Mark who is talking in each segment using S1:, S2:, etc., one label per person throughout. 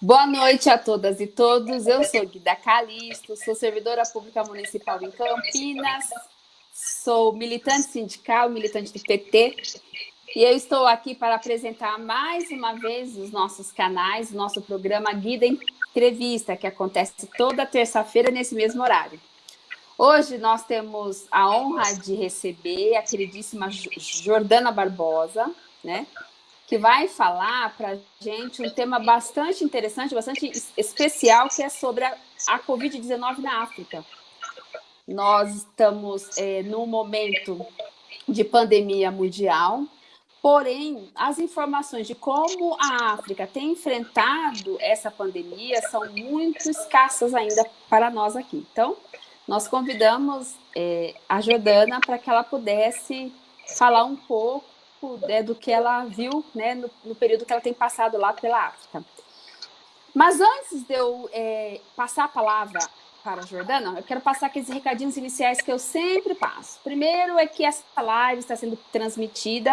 S1: Boa noite a todas e todos. Eu sou Guida Calisto, sou servidora pública municipal em Campinas, sou militante sindical, militante do PT, e eu estou aqui para apresentar mais uma vez os nossos canais, o nosso programa Guida Entrevista, que acontece toda terça-feira nesse mesmo horário. Hoje nós temos a honra de receber a queridíssima Jordana Barbosa, né? Que vai falar para a gente um tema bastante interessante, bastante especial, que é sobre a, a Covid-19 na África. Nós estamos é, num momento de pandemia mundial, porém, as informações de como a África tem enfrentado essa pandemia são muito escassas ainda para nós aqui. Então, nós convidamos é, a Jordana para que ela pudesse falar um pouco né, do que ela viu né, no, no, período que ela tem passado lá pela África. Mas antes de eu é, passar a palavra para a Jordana, eu quero passar aqueles recadinhos iniciais que eu sempre passo. Primeiro é que essa live está sendo transmitida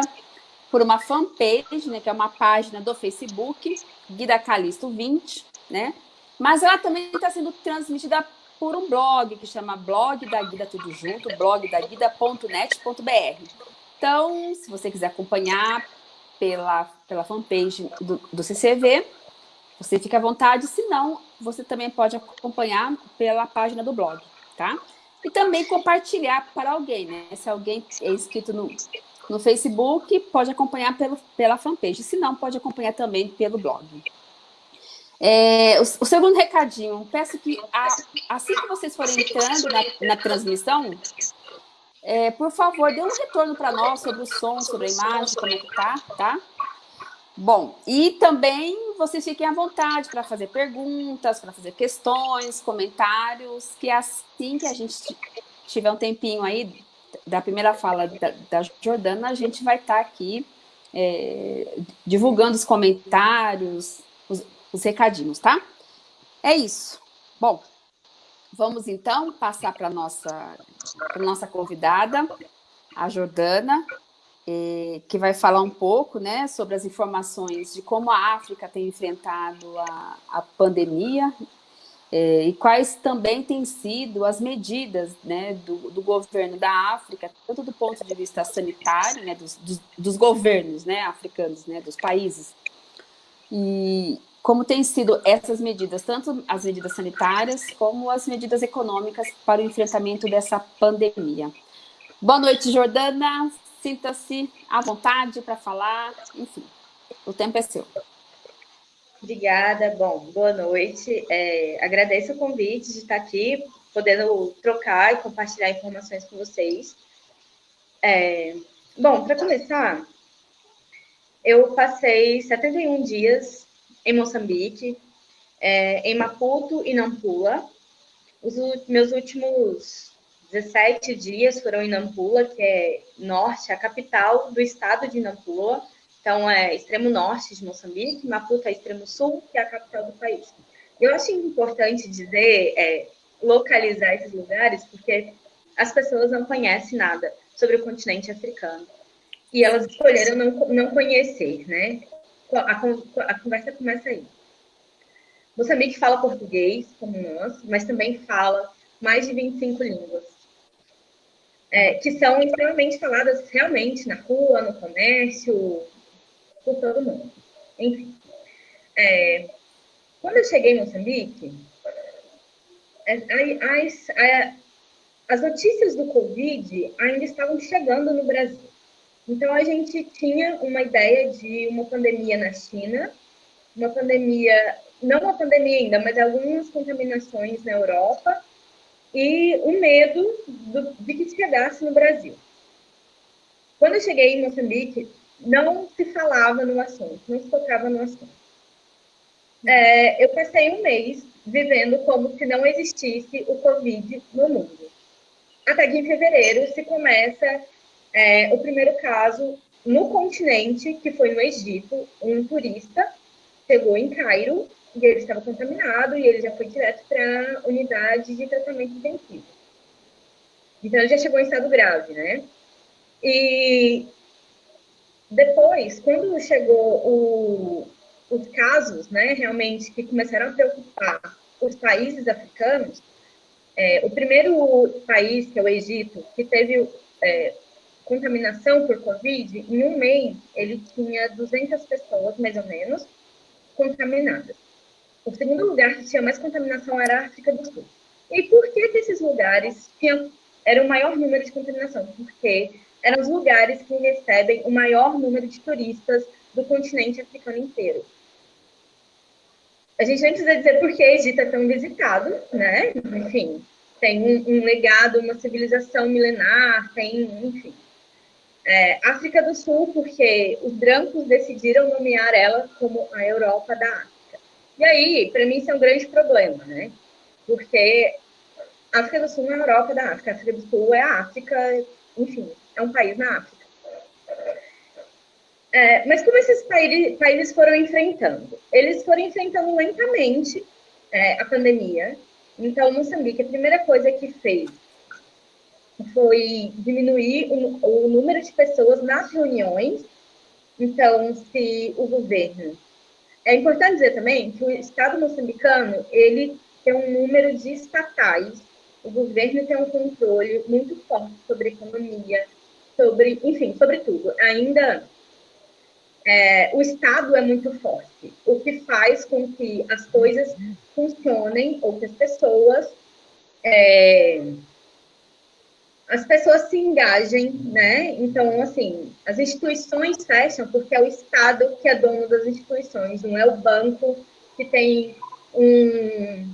S1: por uma fanpage, né, que é uma página do Facebook, Guida Calisto 20, né? Mas ela também está sendo transmitida por um blog que chama Blog da Guida Tudo Junto, blogdaguida.net.br. Então, se você quiser acompanhar pela, pela fanpage do, do CCV, você fica à vontade, se não, você também pode acompanhar pela página do blog, tá? E também compartilhar para alguém, né? Se alguém é inscrito no, no Facebook, pode acompanhar pelo, pela fanpage, se não, pode acompanhar também pelo blog. É, o, o, segundo recadinho, peço que a, assim que vocês forem entrando na, na transmissão, é, por favor, dê um retorno para nós sobre o som, sobre a imagem, como é que tá, tá? Bom, e também vocês fiquem à vontade para fazer perguntas, para fazer questões, comentários, que assim que a gente tiver um tempinho aí da primeira fala da, da Jordana, a gente vai estar tá aqui é, divulgando os comentários, os, os recadinhos, tá? É isso. Bom, Vamos, então, passar para a nossa, nossa convidada, a Jordana, que vai falar um pouco né, sobre as informações de como a África tem enfrentado a, a pandemia e quais também têm sido as medidas né, do, do, governo da África, tanto do ponto de vista sanitário, né, dos, dos, dos governos né, africanos, né, dos países, e, como têm sido essas medidas, tanto as medidas sanitárias como as medidas econômicas para o enfrentamento dessa pandemia. Boa noite, Jordana. Sinta-se à vontade para falar. Enfim, o tempo é seu.
S2: Obrigada. Bom, boa noite. É, agradeço o convite de estar aqui, podendo trocar e compartilhar informações com vocês. É, bom, para começar, eu passei 71 dias em Moçambique, é, em Maputo e Nampula. Os meus últimos 17 dias foram em Nampula, que é norte, a capital do estado de Nampula. Então, é extremo norte de Moçambique, Maputo é extremo sul, que é a capital do país. Eu acho importante dizer, é, localizar esses lugares, porque as pessoas não conhecem nada sobre o continente africano. E elas escolheram não, não conhecer, né? A, a conversa começa aí. Moçambique fala português, como nós, mas também fala mais de 25 línguas, é, que são extremamente faladas realmente na rua, no comércio, por todo mundo. Enfim. É, quando eu cheguei em Moçambique, é, as, as notícias do Covid ainda estavam chegando no Brasil. Então, a gente tinha uma ideia de uma pandemia na China, uma pandemia, não uma pandemia ainda, mas algumas contaminações na Europa e o medo do, de que chegasse no Brasil. Quando eu cheguei em Moçambique, não se falava no assunto, não se tocava no assunto. É, eu passei um mês vivendo como se não existisse o Covid no mundo. Até que em fevereiro se começa é, o primeiro caso no continente, que foi no Egito, um turista chegou em Cairo e ele estava contaminado e ele já foi direto para a unidade de tratamento intensivo. Então, ele já chegou em estado grave, né? E depois, quando chegou o, os casos, né, realmente, que começaram a preocupar os países africanos, é, o primeiro país, que é o Egito, que teve é, contaminação por Covid, em um mês ele tinha 200 pessoas, mais ou menos, contaminadas. O segundo lugar que tinha mais contaminação era a África do Sul. E por que, que esses lugares tinham, era o maior número de contaminação? Porque eram os lugares que recebem o maior número de turistas do continente africano inteiro. A gente nem precisa dizer por que Egito é tão visitado, né? Enfim, tem um, um legado, uma civilização milenar, tem, enfim. É, África do Sul, porque os brancos decidiram nomear ela como a Europa da África. E aí, para mim, isso é um grande problema, né? Porque a África do Sul não é a Europa da África, a África do Sul é a África, enfim, é um país na África. É, mas como esses países foram enfrentando? Eles foram enfrentando lentamente é, a pandemia. Então, Moçambique, a primeira coisa que fez foi diminuir o, o número de pessoas nas reuniões. Então, se o governo... É importante dizer também que o Estado moçambicano, ele tem um número de estatais. O governo tem um controle muito forte sobre economia, sobre, enfim, sobre tudo. Ainda é, o Estado é muito forte, o que faz com que as coisas funcionem ou que as pessoas é, as pessoas se engajem, né? Então, assim, as instituições fecham porque é o Estado que é dono das instituições, não é o banco que tem um,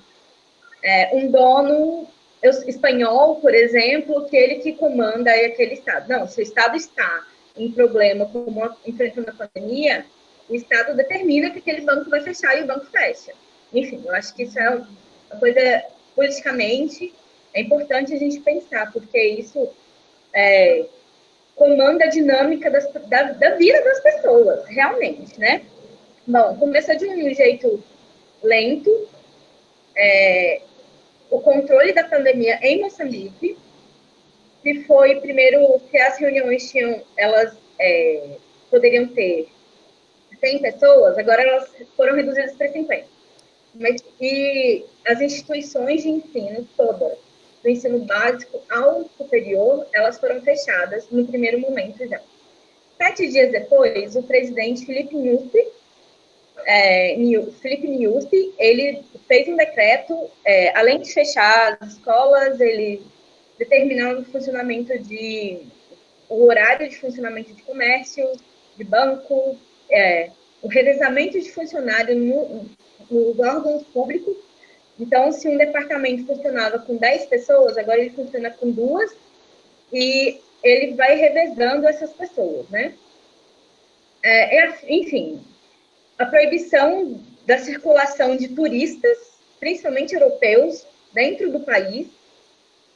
S2: é, um dono espanhol, por exemplo, que ele que comanda aquele Estado. Não, se o Estado está em problema como enfrentando a pandemia, o Estado determina que aquele banco vai fechar e o banco fecha. Enfim, eu acho que isso é uma coisa politicamente é importante a gente pensar, porque isso é, comanda a dinâmica das, da, da vida das pessoas, realmente, né? Bom, começou de um jeito lento, é, o controle da pandemia em Moçambique, que foi primeiro que as reuniões tinham, elas é, poderiam ter 100 pessoas, agora elas foram reduzidas para 50. Mas, e as instituições de ensino todas, do ensino básico ao superior, elas foram fechadas no primeiro momento já. Sete dias depois, o presidente Felipe Nyusi, é, Felipe Nyusi, ele fez um decreto, é, além de fechar as escolas, ele determinando o funcionamento de o horário de funcionamento de comércio, de banco, é, o revezamento de funcionário no, nos órgãos públicos. Então, se um departamento funcionava com 10 pessoas, agora ele funciona com duas e ele vai revezando essas pessoas, né? É, é enfim, a proibição da circulação de turistas, principalmente europeus, dentro do país,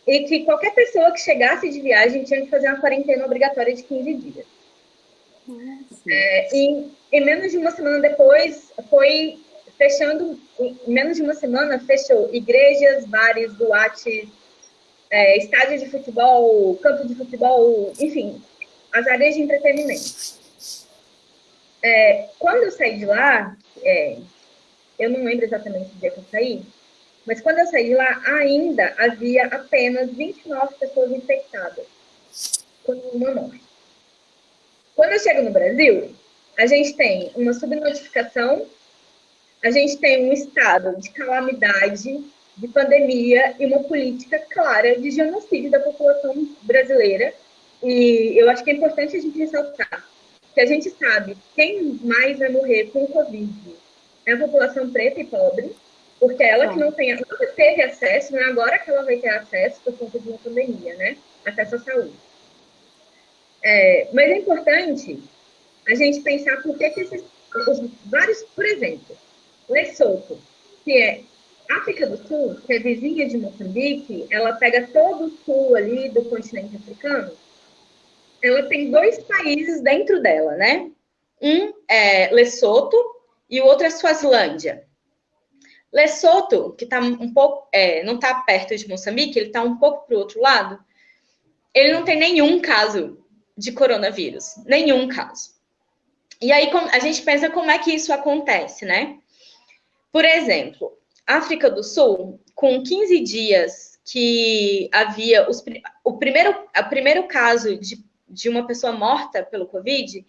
S2: e que qualquer pessoa que chegasse de viagem tinha que fazer uma quarentena obrigatória de 15 dias. É, e, e, menos de uma semana depois, foi fechando, em menos de uma semana, fechou igrejas, bares, boates, é, estádio de futebol, campo de futebol, enfim, as áreas de entretenimento. É, quando eu saí de lá, é, eu não lembro exatamente o dia que eu saí, mas quando eu saí de lá, ainda havia apenas 29 pessoas infectadas, com uma morte. Quando eu chego no Brasil, a gente tem uma subnotificação, a gente tem um estado de calamidade, de pandemia e uma política clara de genocídio da população brasileira. E eu acho que é importante a gente ressaltar que a gente sabe quem mais vai morrer com o Covid é a população preta e pobre, porque ela que não, tem, nunca teve acesso, não é agora que ela vai ter acesso por conta de uma pandemia, né? Acesso à saúde. É, mas é importante a gente pensar por que, que esses os vários, por exemplo, Lesoto, que é África do Sul, que é vizinha de Moçambique, ela pega todo o sul ali do continente africano, ela tem dois países dentro dela, né? Um é Lesoto e o outro é Suazilândia. Lesoto, que está um pouco, é, não está perto de Moçambique, ele está um pouco para o outro lado, ele não tem nenhum caso de coronavírus, nenhum caso. E aí a gente pensa como é que isso acontece, né? Por exemplo, África do Sul, com 15 dias que havia os, o, primeiro, o primeiro caso de, de uma pessoa morta pelo Covid,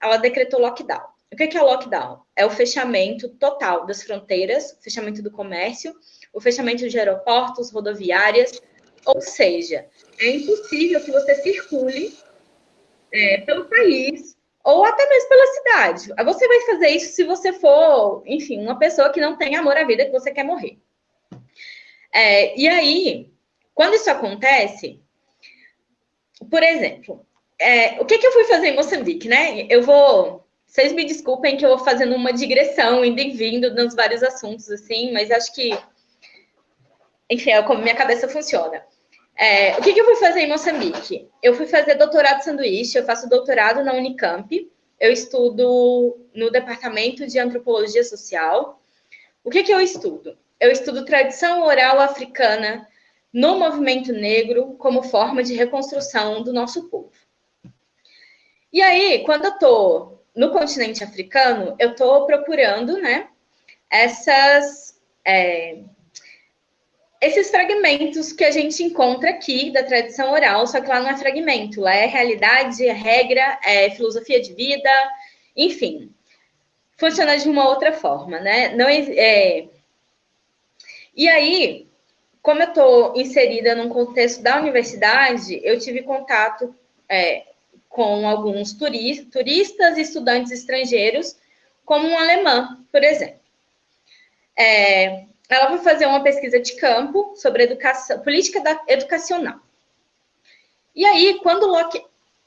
S2: ela decretou lockdown. O que é lockdown? É o fechamento total das fronteiras, fechamento do comércio, o fechamento de aeroportos, rodoviárias, ou seja, é impossível que você circule é, pelo país ou até mesmo pela cidade. Você vai fazer isso se você for, enfim, uma pessoa que não tem amor à vida, que você quer morrer. É, e aí, quando isso acontece, por exemplo, é, o que, que eu fui fazer em Moçambique, né? Eu vou. Vocês me desculpem que eu vou fazendo uma digressão, indo e vindo nos vários assuntos, assim, mas acho que. Enfim, é como minha cabeça funciona. É, o que, que, eu fui fazer em Moçambique? Eu fui fazer doutorado sanduíche, eu faço doutorado na Unicamp, eu estudo no departamento de antropologia social. O que, que eu estudo? Eu estudo tradição oral africana no movimento negro como forma de reconstrução do nosso povo. E aí, quando eu estou no continente africano, eu estou procurando, né, essas é, esses fragmentos que a gente encontra aqui da tradição oral, só que lá não é fragmento, lá é realidade, é regra, é filosofia de vida, enfim. Funciona de uma outra forma, né? Não é... E aí, como eu estou inserida num contexto da universidade, eu tive contato é, com alguns turistas e estudantes estrangeiros, como um alemão, por exemplo. É, ela vai fazer uma pesquisa de campo sobre educação, política da, educacional. E aí, quando Locke,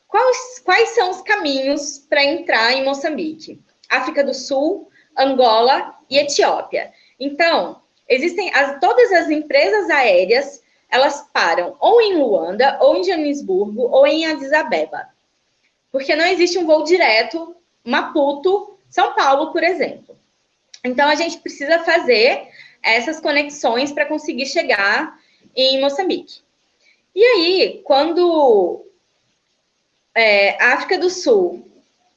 S2: quais, quais são os caminhos para entrar em Moçambique? África do Sul, Angola e Etiópia. Então, existem as, todas as empresas aéreas, elas param ou em Luanda, ou em Joanesburgo, ou em Addis Abeba. Porque não existe um voo direto Maputo, São Paulo, por exemplo. Então, a gente precisa fazer essas conexões para conseguir chegar em Moçambique. E aí, quando é, a África do Sul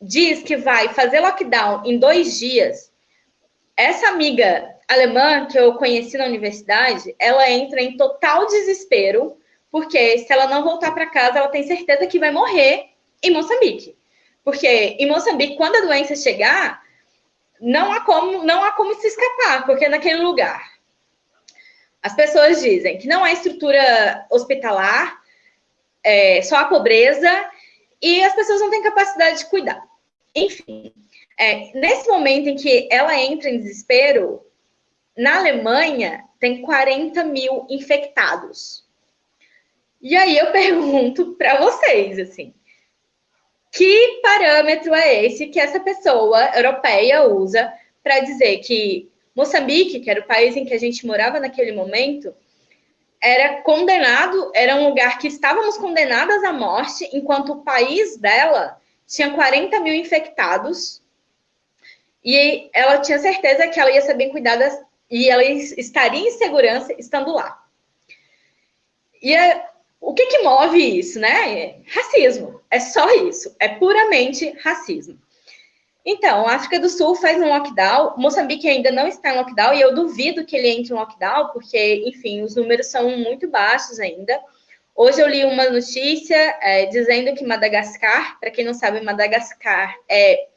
S2: diz que vai fazer lockdown em dois dias, essa amiga alemã que eu conheci na universidade, ela entra em total desespero, porque se ela não voltar para casa, ela tem certeza que vai morrer em Moçambique. Porque em Moçambique, quando a doença chegar, não há como, não há como se escapar, porque naquele lugar as pessoas dizem que não há estrutura hospitalar, é, só a pobreza, e as pessoas não têm capacidade de cuidar. Enfim, é, nesse momento em que ela entra em desespero, na Alemanha tem 40 mil infectados. E aí eu pergunto para vocês, assim, que parâmetro é esse que essa pessoa europeia usa para dizer que Moçambique, que era o país em que a gente morava naquele momento, era condenado, era um lugar que estávamos condenadas à morte, enquanto o país dela tinha 40 mil infectados e ela tinha certeza que ela ia ser bem cuidada e ela estaria em segurança estando lá. E é, o que, que move isso, né? Racismo. É só isso. É puramente racismo. Então, a África do Sul faz um lockdown, Moçambique ainda não está em lockdown, e eu duvido que ele entre em lockdown, porque, enfim, os números são muito baixos ainda. Hoje eu li uma notícia é, dizendo que Madagascar, para quem não sabe, Madagascar é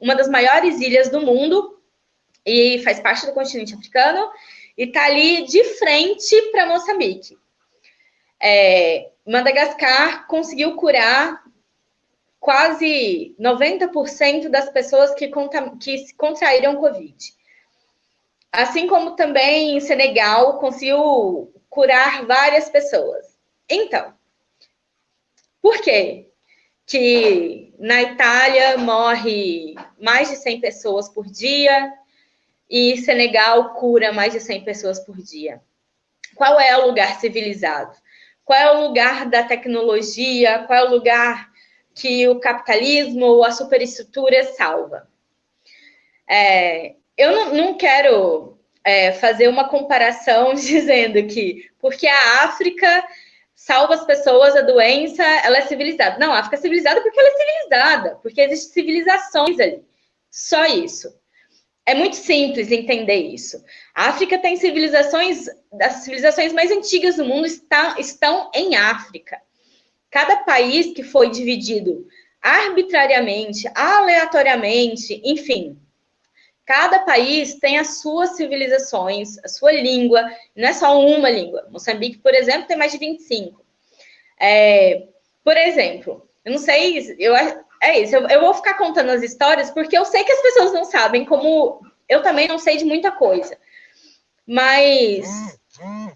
S2: uma das maiores ilhas do mundo e faz parte do continente africano, e está ali de frente para Moçambique. É, Madagascar conseguiu curar quase 90% das pessoas que, que contraíram Covid. Assim como também Senegal conseguiu curar várias pessoas. Então, por quê? Que na Itália morre mais de 100 pessoas por dia e Senegal cura mais de 100 pessoas por dia. Qual é o lugar civilizado? Qual é o lugar da tecnologia? Qual é o lugar que o capitalismo ou a superestrutura salva. É, eu não, não quero é, fazer uma comparação dizendo que porque a África salva as pessoas, a doença, ela é civilizada. Não, a África é civilizada porque ela é civilizada, porque existem civilizações ali. Só isso. É muito simples entender isso. A África tem civilizações, as civilizações mais antigas do mundo está, estão em África. Cada país que foi dividido arbitrariamente, aleatoriamente, enfim, cada país tem as suas civilizações, a sua língua, não é só uma língua. Moçambique, por exemplo, tem mais de 25. É, por exemplo, eu não sei, eu, é isso, eu, eu vou ficar contando as histórias porque eu sei que as pessoas não sabem, como eu também não sei de muita coisa. Mas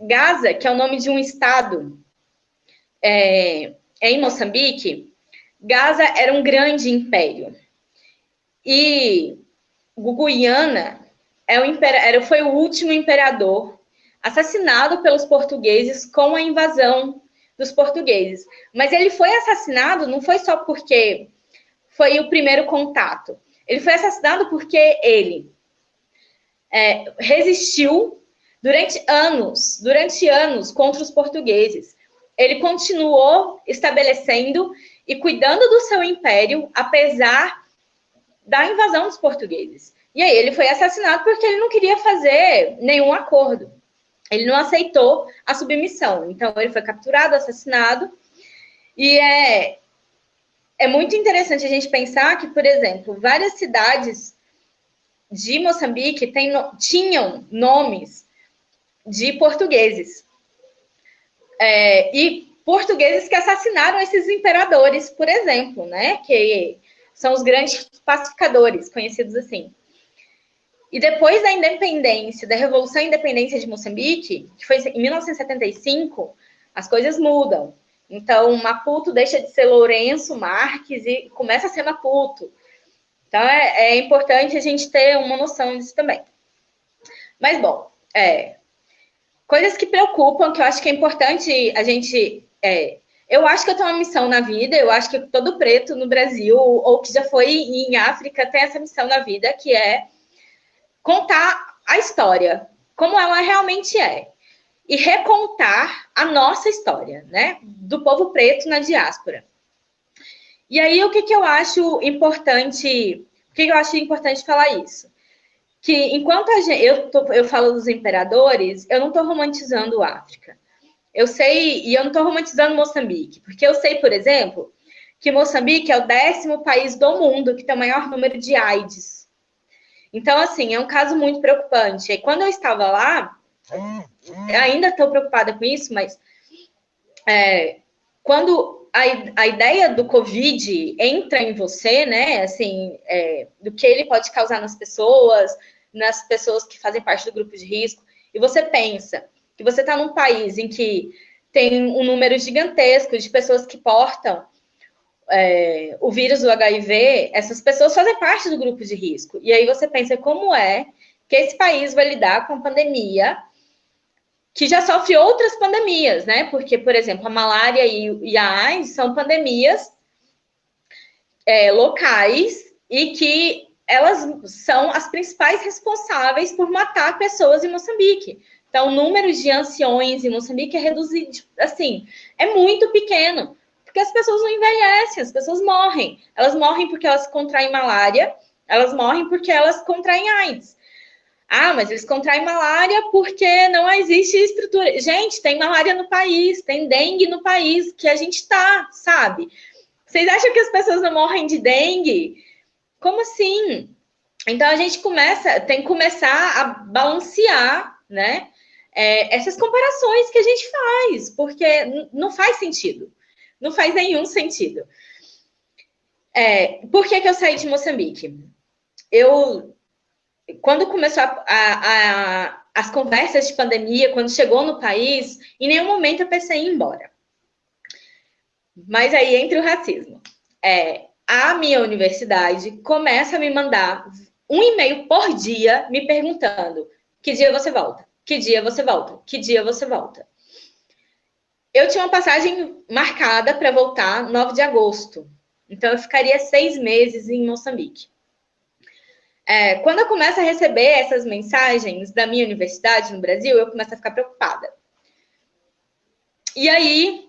S2: Gaza, que é o nome de um estado é, em Moçambique, Gaza era um grande império. E Guiana é era, foi o último imperador assassinado pelos portugueses com a invasão dos portugueses. Mas ele foi assassinado não foi só porque foi o primeiro contato. Ele foi assassinado porque ele é, resistiu durante anos, durante anos contra os portugueses. Ele continuou estabelecendo e cuidando do seu império, apesar da invasão dos portugueses. E aí ele foi assassinado porque ele não queria fazer nenhum acordo. Ele não aceitou a submissão. Então ele foi capturado, assassinado. E é, é muito interessante a gente pensar que, por exemplo, várias cidades de Moçambique tem, tinham nomes de portugueses. É, e portugueses que assassinaram esses imperadores, por exemplo, né? Que são os grandes pacificadores, conhecidos assim. E depois da independência, da Revolução Independência de Moçambique, que foi em 1975, as coisas mudam. Então, Maputo deixa de ser Lourenço Marques e começa a ser Maputo. Então, é, é importante a gente ter uma noção disso também. Mas, bom, é, coisas que preocupam, que eu acho que é importante a gente. É, eu acho que eu tenho uma missão na vida, eu acho que todo preto no Brasil, ou que já foi em África, tem essa missão na vida, que é contar a história, como ela realmente é e recontar a nossa história, né? Do povo preto na diáspora. E aí, o que, que eu acho importante? O que, que eu acho importante falar isso? Que enquanto gente, eu, tô, eu falo dos imperadores, eu não estou romantizando a África. Eu sei, e eu não estou romantizando Moçambique, porque eu sei, por exemplo, que Moçambique é o décimo país do mundo que tem o maior número de AIDS. Então, assim, é um caso muito preocupante. E quando eu estava lá, ainda estou preocupada com isso, mas é, quando a, a, ideia do Covid entra em você, né, assim, é, do que ele pode causar nas pessoas, nas pessoas que fazem parte do grupo de risco, e você pensa que você está num país em que tem um número gigantesco de pessoas que portam é, o vírus do HIV, essas pessoas fazem parte do grupo de risco. E aí você pensa como é que esse país vai lidar com a pandemia que já sofre outras pandemias, né? Porque, por exemplo, a malária e, a AIDS são pandemias é, locais e que elas são as principais responsáveis por matar pessoas em Moçambique. Então, o número de anciões em Moçambique é reduzido, assim, é muito pequeno, porque as pessoas não envelhecem, as pessoas morrem. Elas morrem porque elas contraem malária, elas morrem porque elas contraem AIDS. Ah, mas eles contraem malária porque não existe estrutura. Gente, tem malária no país, tem dengue no país, que a gente tá, sabe? Vocês acham que as pessoas não morrem de dengue? Como assim? Então a gente começa, tem que começar a balancear, né? É, essas comparações que a gente faz, porque não faz sentido. Não faz nenhum sentido. É, por que, que eu saí de Moçambique? Eu quando começou a, a, a, as conversas de pandemia, quando chegou no país, em nenhum momento eu pensei em ir embora. Mas aí entre o racismo. É, a minha universidade começa a me mandar um e-mail por dia me perguntando que dia você volta, que dia você volta, que dia você volta. Eu tinha uma passagem marcada para voltar 9 de agosto. Então eu ficaria seis meses em Moçambique. É, quando eu começo a receber essas mensagens da minha universidade no Brasil, eu começo a ficar preocupada. E aí,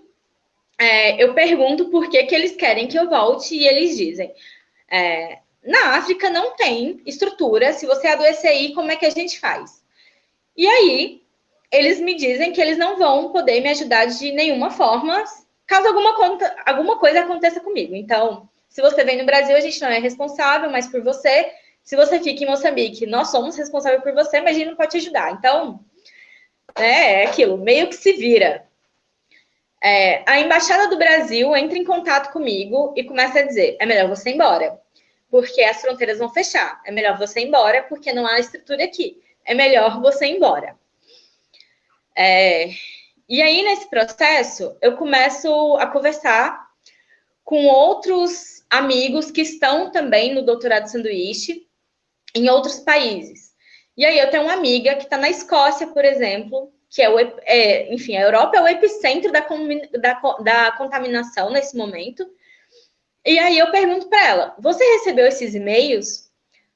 S2: é, eu pergunto por que, que eles querem que eu volte e eles dizem: é, na África não tem estrutura, se você adoecer aí, como é que a gente faz? E aí, eles me dizem que eles não vão poder me ajudar de nenhuma forma caso alguma, conta, alguma coisa aconteça comigo. Então, se você vem no Brasil, a gente não é responsável, mas por você. Se você fica em Moçambique, nós somos responsáveis por você, mas a gente não pode te ajudar. Então, é, é aquilo, meio que se vira. É, a Embaixada do Brasil entra em contato comigo e começa a dizer: é melhor você ir embora, porque as fronteiras vão fechar. É melhor você ir embora, porque não há estrutura aqui. É melhor você ir embora. É, e aí, nesse processo, eu começo a conversar com outros amigos que estão também no doutorado sanduíche em outros países. E aí, eu tenho uma amiga que está na Escócia, por exemplo, que é o, é, enfim, a Europa é o epicentro da, da, da contaminação nesse momento. E aí eu pergunto para ela: você recebeu esses e-mails?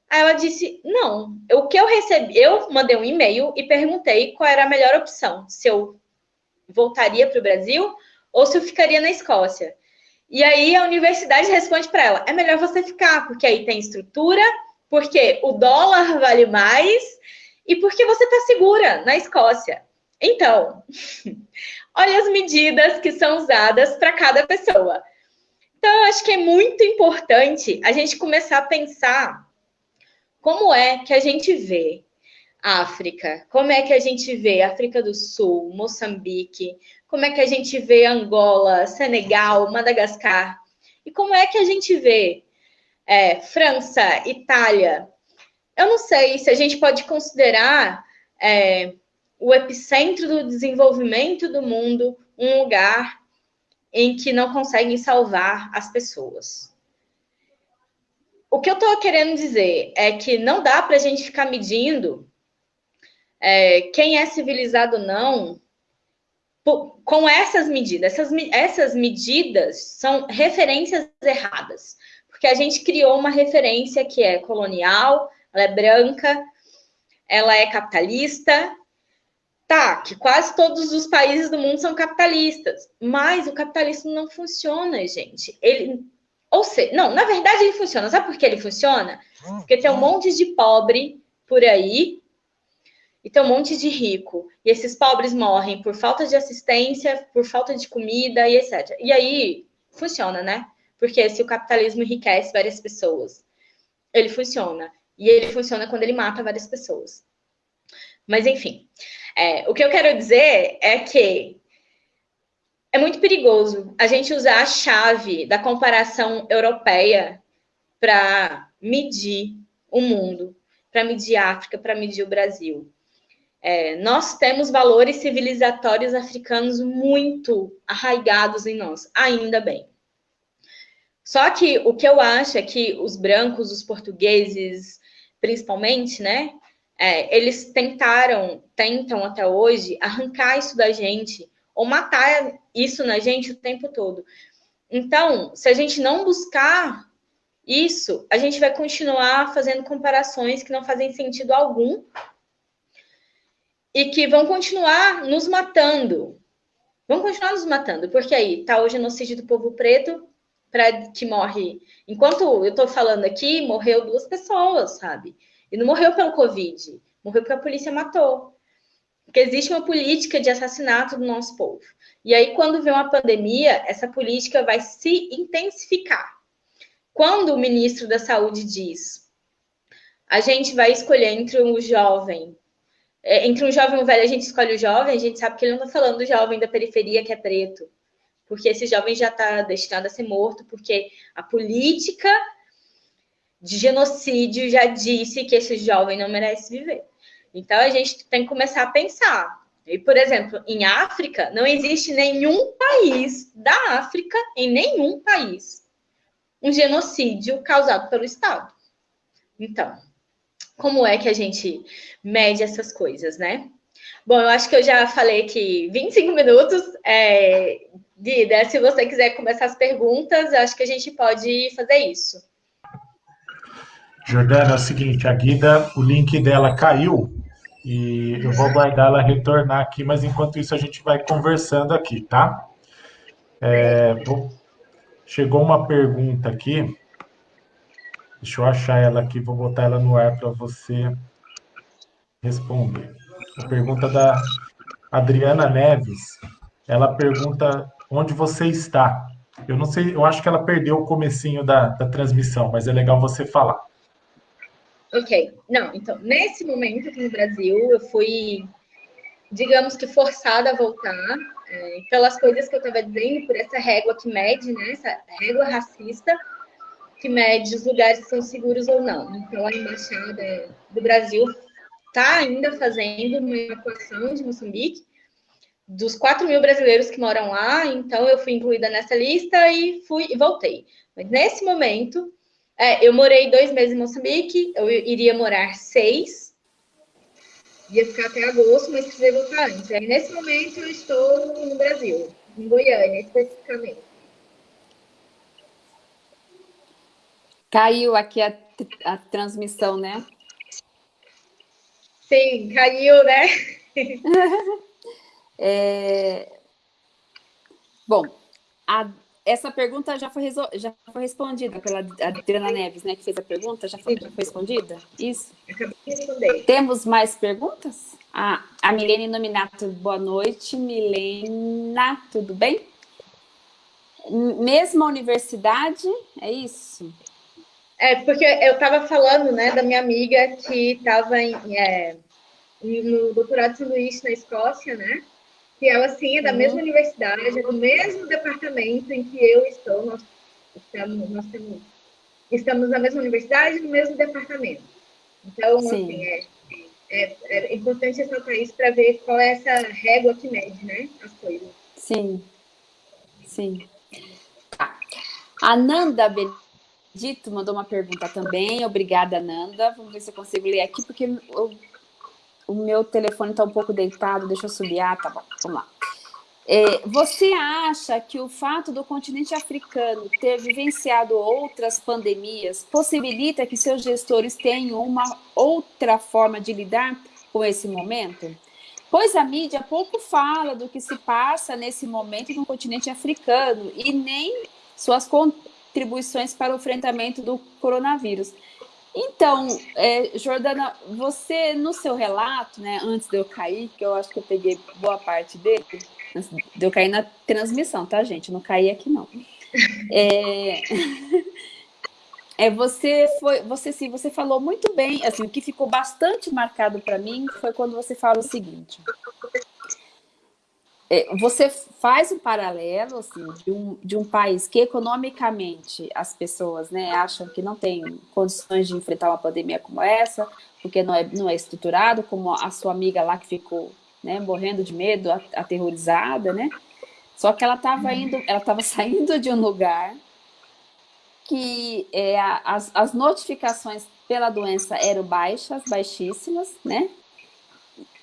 S2: Aí ela disse: não. O que eu recebi, eu mandei um e-mail e perguntei qual era a melhor opção, se eu voltaria para o Brasil ou se eu ficaria na Escócia. E aí a universidade responde para ela: é melhor você ficar, porque aí tem estrutura, porque o dólar vale mais e porque você está segura na Escócia. Então, olha as medidas que são usadas para cada pessoa. Então, eu acho que é muito importante a gente começar a pensar como é que a gente vê África, como é que a gente vê África do Sul, Moçambique, como é que a gente vê Angola, Senegal, Madagascar, e como é que a gente vê é, França, Itália. Eu não sei se a gente pode considerar é, o epicentro do desenvolvimento do mundo, um lugar em que não conseguem salvar as pessoas. O que eu estou querendo dizer é que não dá para a gente ficar medindo é, quem é civilizado ou não com essas medidas. Essas, essas medidas são referências erradas, porque a gente criou uma referência que é colonial, ela é branca, ela é capitalista, Tá, que quase todos os países do mundo são capitalistas, mas o capitalismo não funciona, gente. Ele, ou seja, não, na verdade ele funciona. Sabe por que ele funciona? Porque tem um monte de pobre por aí e tem um monte de rico. E esses pobres morrem por falta de assistência, por falta de comida e etc. E aí funciona, né? Porque se o capitalismo enriquece várias pessoas, ele funciona. E ele funciona quando ele mata várias pessoas. Mas enfim. É, o que eu quero dizer é que é muito perigoso a gente usar a chave da comparação europeia para medir o mundo, para medir a África, para medir o Brasil. É, nós temos valores civilizatórios africanos muito arraigados em nós, ainda bem. Só que o que eu acho é que os brancos, os portugueses, principalmente, né, é, eles tentaram, tentam até hoje, arrancar isso da gente, ou matar isso na gente o tempo todo. Então, se a gente não buscar isso, a gente vai continuar fazendo comparações que não fazem sentido algum e que vão continuar nos matando. Vão continuar nos matando, porque aí tá o genocídio do povo preto, para que morre. Enquanto eu estou falando aqui, morreu duas pessoas, sabe? E não morreu pelo Covid, morreu porque a polícia matou. Porque existe uma política de assassinato do nosso povo. E aí, quando vem uma pandemia, essa política vai se intensificar. Quando o ministro da Saúde diz a gente vai escolher entre um jovem, é, entre um jovem e um velho, a gente escolhe o jovem, a gente sabe que ele não está falando do jovem da periferia que é preto, porque esse jovem já está destinado a ser morto, porque a política de genocídio já disse que esse jovem não merece viver. Então a gente tem que começar a pensar. E, por exemplo, em África, não existe nenhum país da África, em nenhum país, um genocídio causado pelo Estado. Então, como é que a gente mede essas coisas, né? Bom, eu acho que eu já falei aqui 25 minutos. É, Guida, se você quiser começar as perguntas, eu acho que a gente pode fazer isso.
S3: Jordana, é o seguinte, a Guida, o link dela caiu e eu vou aguardar ela retornar aqui, mas enquanto isso a gente vai conversando aqui, tá? É, chegou uma pergunta aqui. Deixa eu achar ela aqui, vou botar ela no ar para você responder. A pergunta da Adriana Neves. Ela pergunta onde você está. Eu não sei, eu acho que ela perdeu o comecinho da, da transmissão, mas é legal você falar.
S2: Ok. Não, então, nesse momento aqui no Brasil, eu fui, digamos que, forçada a voltar é, pelas coisas que eu estava dizendo, por essa régua que mede, né? Essa régua racista que mede os lugares que são seguros ou não. Então, a Embaixada do Brasil está ainda fazendo uma evacuação de Moçambique dos 4 mil brasileiros que moram lá, então eu fui incluída nessa lista e fui e voltei. Mas nesse momento, é, eu morei dois meses em Moçambique, eu iria morar seis, ia ficar até agosto, mas precisei voltar antes. Aí, nesse momento, eu estou no Brasil, em Goiânia, especificamente.
S1: Caiu aqui a, a transmissão, né?
S2: Sim, caiu, né?
S1: é... Bom, a, essa pergunta já foi, já foi respondida pela Adriana Neves, né, que fez a pergunta, já foi, já foi respondida? Isso?
S2: Acabei de responder.
S1: Temos mais perguntas? Ah, a Milene Nominato, boa noite. Milena, tudo bem? Mesma universidade, é isso?
S2: É, porque eu estava falando, né, da minha amiga que estava é, no doutorado de sanduíche na Escócia, né? Que ela sim é da uhum. mesma universidade, é do mesmo departamento em que eu estou. Nós estamos, nós temos, estamos na mesma universidade, no mesmo departamento. Então, sim. assim, é, é, é, importante ressaltar isso para ver qual é essa régua que mede, né, as coisas.
S1: Sim, sim. Tá. A Nanda Benedito mandou uma pergunta também. Obrigada, Nanda. Vamos ver se eu consigo ler aqui, porque eu o meu telefone está um pouco deitado, deixa eu subir. Ah, tá bom, vamos lá. É, você acha que o fato do continente africano ter vivenciado outras pandemias possibilita que seus gestores tenham uma outra forma de lidar com esse momento? Pois a mídia pouco fala do que se passa nesse momento no continente africano e nem suas contribuições para o enfrentamento do coronavírus. Então, é, Jordana, você no seu relato, né, antes de eu cair, que eu acho que eu peguei boa parte dele, antes de eu cair na transmissão, tá, gente? não caí aqui, não. É, é você foi, você sim, você falou muito bem, assim, o que ficou bastante marcado para mim foi quando você fala o seguinte: você faz um paralelo assim, de, um, de um país que economicamente as pessoas né, acham que não tem condições de enfrentar uma pandemia como essa, porque não é, não é estruturado, como a sua amiga lá que ficou né, morrendo de medo, aterrorizada, né? Só que ela estava indo, ela estava saindo de um lugar que é, as, as notificações pela doença eram baixas, baixíssimas, né?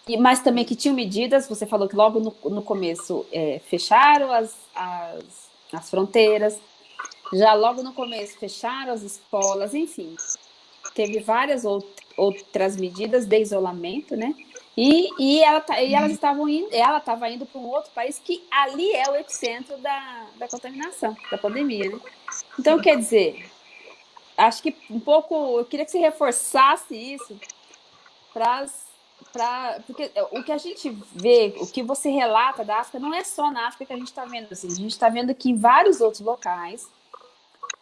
S1: E, mas também que tinham medidas, você falou que logo no, no começo é, fecharam as, as, as fronteiras, já logo no começo fecharam as escolas, enfim, teve várias out, outras medidas de isolamento, né? E, e, ela, tá, e elas estavam indo, ela estava indo para um outro país que ali é o epicentro da, da contaminação, da pandemia, né? Então, quer dizer, acho que um pouco, eu queria que você reforçasse isso para as Pra, porque o que a gente vê, o que você relata da África, não é só na África que a gente está vendo. Assim, a gente está vendo que em vários outros locais,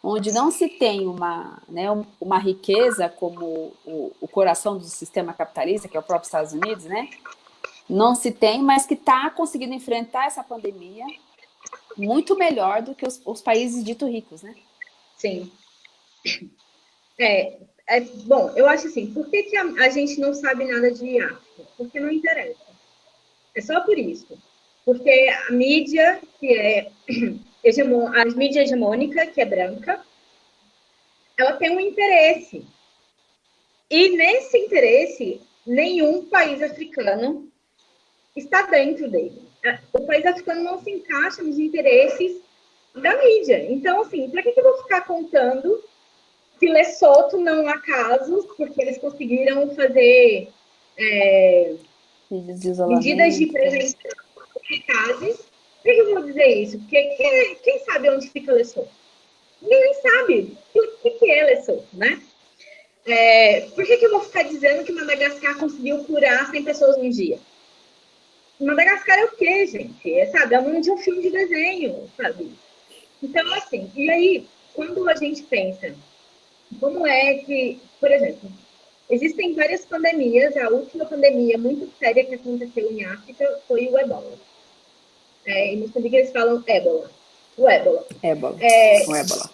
S1: onde não se tem uma, né, uma riqueza como o, o coração do sistema capitalista, que é o próprio Estados Unidos, né? Não se tem, mas que está conseguindo enfrentar essa pandemia muito melhor do que os, os países dito ricos, né?
S2: Sim. É, é, bom, eu acho assim, por que, que a, a, gente não sabe nada de Porque não interessa. É só por isso. Porque a mídia, que é a mídia hegemônica, que é branca, ela tem um interesse. E nesse interesse, nenhum país africano está dentro dele. O país africano não se encaixa nos interesses da mídia. Então, assim, para que, eu vou ficar contando que Lesoto não há casos, porque eles conseguiram fazer é, medidas de prevenção eficazes Por que eu vou dizer isso? Porque quem, quem sabe onde fica Lesotho? Ninguém sabe o que é Lesotho, né? É, por que, que eu vou ficar dizendo que Madagascar conseguiu curar 100 pessoas num dia? Madagascar é o quê, gente? É, sabe, é o nome de um filme de desenho, sabe? Então, assim, e aí, quando a gente pensa, como é que, por exemplo, existem várias pandemias, a última pandemia muito séria que aconteceu em África foi o ebola. É, em Moçambique eles falam ébola. O ébola.
S1: Ébola.
S2: É,
S1: o ébola.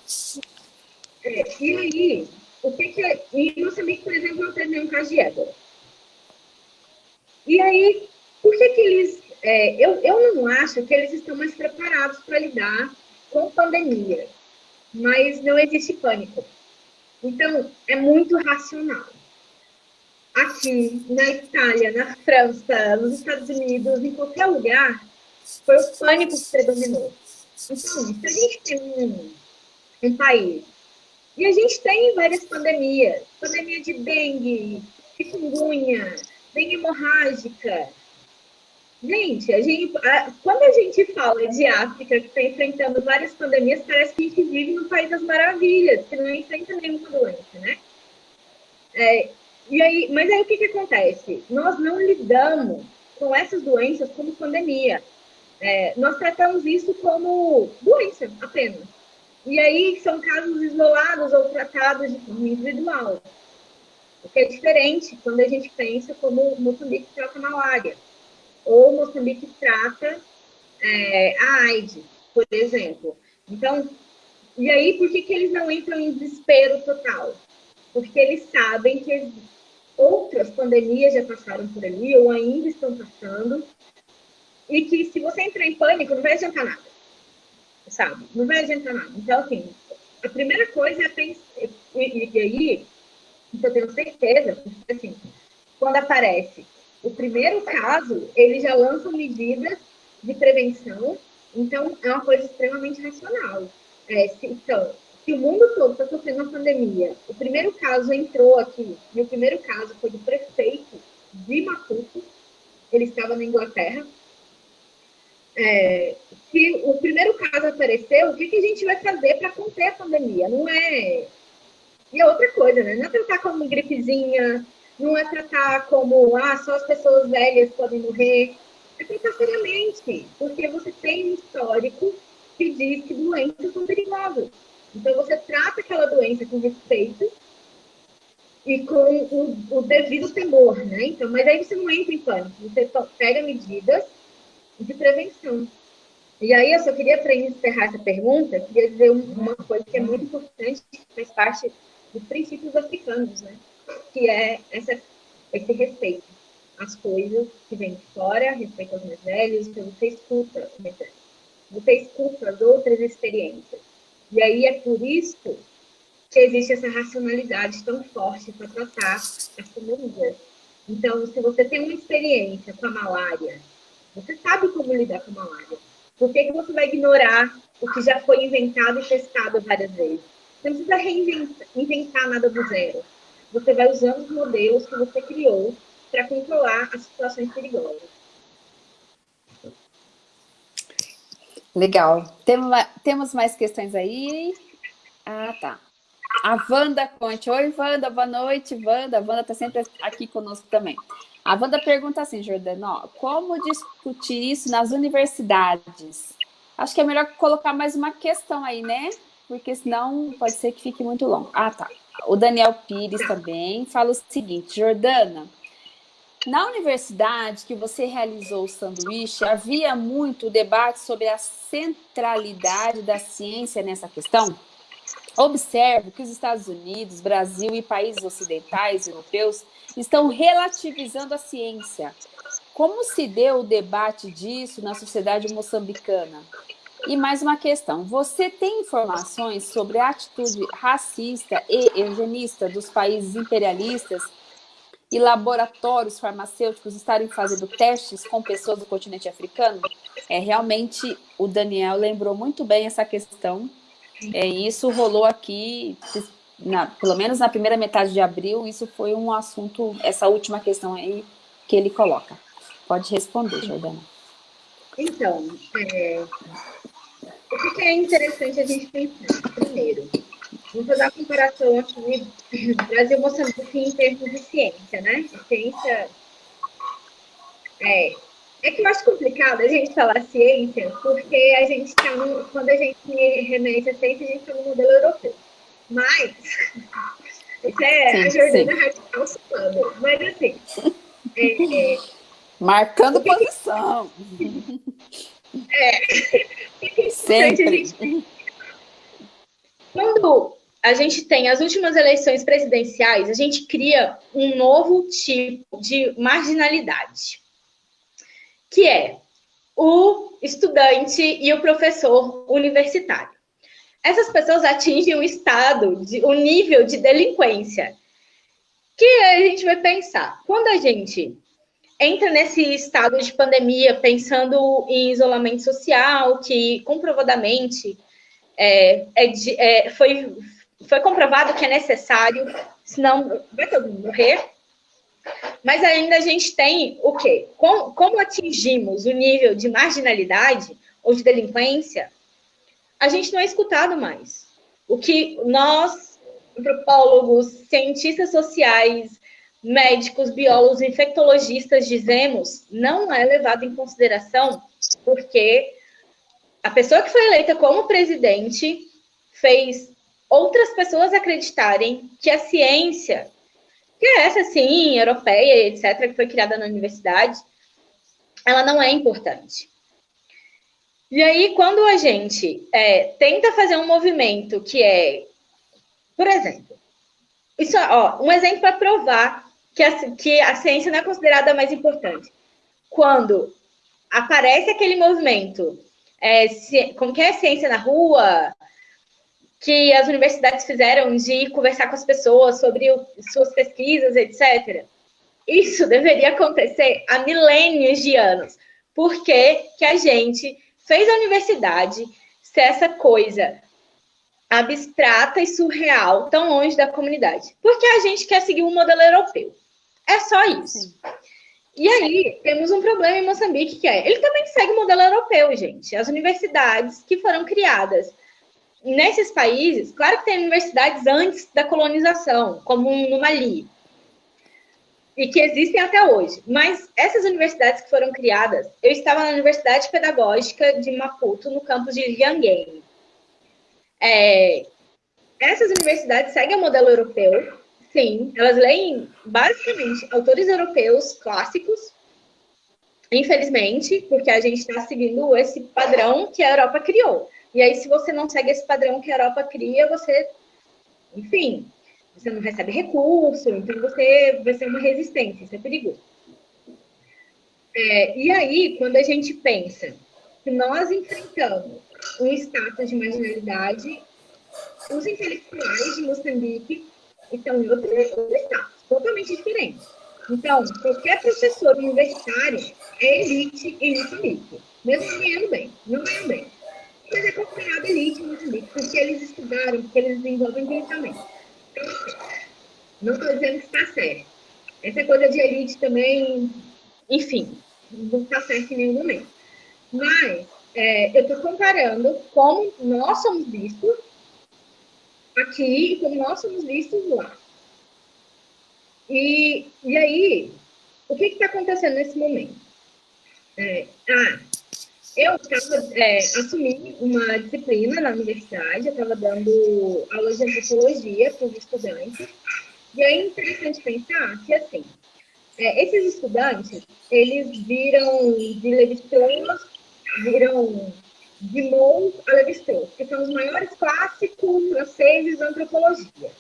S2: É, e aí, o que que... É, em Moçambique, por exemplo, não teve nenhum caso de ébola. E aí, por que que eles... É, eu, eu não acho que eles estão mais preparados para lidar com pandemia, mas não existe pânico. Então, é muito racional. Aqui, na Itália, na França, nos Estados Unidos, em qualquer lugar, foi o pânico que predominou. Então, se a gente tem um, um país, e a gente tem várias pandemias, pandemia de dengue, chikungunya, dengue hemorrágica, Gente, a gente, a, quando a gente fala de África, que está enfrentando várias pandemias, parece que a gente vive no País das Maravilhas, que não enfrenta nenhuma doença, né? É, e aí, mas aí o que, que acontece? Nós não lidamos com essas doenças como pandemia. É, nós tratamos isso como doença apenas. E aí são casos isolados ou tratados de forma individual. O que é diferente quando a gente pensa como Moçambique trata malária ou Moçambique trata é, a AIDS, por exemplo. Então, e aí por que, que eles não entram em desespero total? Porque eles sabem que outras pandemias já passaram por ali ou ainda estão passando e que se você entrar em pânico não vai adiantar nada, sabe? Não vai adiantar nada. Então, assim, a primeira coisa é pensar, e, e aí, eu tenho certeza, assim, quando aparece o primeiro caso, ele já lança medidas de prevenção, então é uma coisa extremamente racional. É, se, então, se o mundo todo está sofrendo uma pandemia, o primeiro caso entrou aqui, e o primeiro caso foi do prefeito de Maputo, ele estava na Inglaterra. É, o primeiro caso apareceu, o que, que a gente vai fazer para conter a pandemia? Não é. E é outra coisa, né? Não é tratar como gripezinha, não é tratar como, ah, só as pessoas velhas podem morrer. É tratar seriamente, porque você tem um histórico que diz que doenças são perigosas. Então, você trata aquela doença com respeito e com o, o, devido temor, né? Então, mas aí você não entra em pânico, você pega medidas de prevenção. E aí, eu só queria, para encerrar essa pergunta, queria dizer uma coisa que é muito importante, que faz parte dos princípios africanos, né? que é essa, esse respeito às coisas que vêm de fora, respeito aos mais velhos, então você escuta mais velhos. Você escuta as outras experiências. E aí é por isso que existe essa racionalidade tão forte para tratar as pandemias. Então, se você tem uma experiência com a malária, você sabe como lidar com a malária. Por que, que você vai ignorar o que já foi inventado e testado várias vezes? Você não precisa reinventar nada do zero você vai usando os modelos que você criou para controlar as situações perigosas.
S1: Legal. Temos mais questões aí? Ah, tá. A Wanda Conte. Oi, Wanda, boa noite, Wanda. A Wanda está sempre aqui conosco também. A Wanda pergunta assim, Jordano, como discutir isso nas universidades? Acho que é melhor colocar mais uma questão aí, né? Porque senão pode ser que fique muito longo. Ah, tá. O Daniel Pires também fala o seguinte, Jordana, na universidade que você realizou o sanduíche, havia muito debate sobre a centralidade da ciência nessa questão? Observo que os Estados Unidos, Brasil e países ocidentais europeus estão relativizando a ciência. Como se deu o debate disso na sociedade moçambicana? E mais uma questão, você tem informações sobre a atitude racista e eugenista dos países imperialistas e laboratórios farmacêuticos estarem fazendo testes com pessoas do continente africano? É, realmente, o Daniel lembrou muito bem essa questão, é, isso rolou aqui, na, pelo menos na primeira metade de abril, isso foi um assunto, essa última questão aí que ele coloca. Pode responder, Jordana.
S2: Então, é, o que é interessante a gente pensar? Primeiro, vamos fazer a comparação aqui Brasil-Moçambique em termos de ciência, né? ciência é, é que eu acho complicado a gente falar ciência, porque a gente está quando a gente remete a ciência, a gente está no modelo europeu. Mas, isso é sim, a Jordana sim. radical falando. Mas assim. É,
S1: é, Marcando que posição.
S2: É. Sempre. Quando a gente tem as últimas eleições presidenciais, a gente cria um novo tipo de marginalidade que é o estudante e o professor universitário. Essas pessoas atingem o estado, de, o nível de delinquência. Que a gente vai pensar, quando a gente entra nesse estado de pandemia, pensando em isolamento social, que comprovadamente é, é é, foi, foi comprovado que é necessário, senão vai todo mundo morrer. Mas ainda a gente tem o quê? Como, como atingimos o nível de marginalidade ou de delinquência, a gente não é escutado mais. O que nós, antropólogos, cientistas sociais, médicos, biólogos, infectologistas dizemos não é levado em consideração porque a pessoa que foi eleita como presidente fez outras pessoas acreditarem que a ciência que é essa, sim, europeia, etc., que foi criada na universidade, ela não é importante. E aí, quando a gente é, tenta fazer um movimento que é, por exemplo, isso, ó, um exemplo para provar que a, que a ciência não é considerada mais importante. Quando aparece aquele movimento, é, que é ciência na rua, que as universidades fizeram de conversar com as pessoas sobre o, suas pesquisas, etc. Isso deveria acontecer há milênios de anos. Por que, que a gente fez a universidade ser essa coisa abstrata e surreal tão longe da comunidade? Porque a gente quer seguir um modelo europeu. É só isso. E aí, temos um problema em Moçambique, que é, ele também segue o modelo europeu, gente. As universidades que foram criadas nesses países, claro que tem universidades antes da colonização, como no Mali, e que existem até hoje. Mas essas universidades que foram criadas, eu estava na Universidade Pedagógica de Maputo, no campus de Lianguém. É, essas universidades seguem o modelo europeu, sim, elas leem basicamente autores europeus clássicos, infelizmente, porque a gente está seguindo esse padrão que a Europa criou. E aí, se você não segue esse padrão que a Europa cria, você, enfim, você não recebe recurso, então você vai ser uma resistência, isso é perigoso. É, e aí, quando a gente pensa que nós enfrentamos um status de marginalidade, os intelectuais de Moçambique estão em outro, outro status, totalmente diferente. Então, qualquer professor universitário é elite em Moçambique, mesmo ganhando bem, não ganhando bem mas é considerado elite no Moçambique, porque eles estudaram, porque eles desenvolvem pensamento. Não estou dizendo que está certo. Essa coisa de elite também, enfim, não está certo em nenhum momento. Mas é, eu estou comparando como nós somos vistos aqui e como nós somos vistos lá. E, e aí, o que está acontecendo nesse momento? É, ah, eu estava é, assumi uma disciplina na universidade, eu estava dando aula de antropologia para os estudantes. E é interessante pensar que, assim, é, esses estudantes, eles viram de Levi-Strauss, viram de Mons a Levi-Strauss, que são os maiores clássicos franceses da antropologia.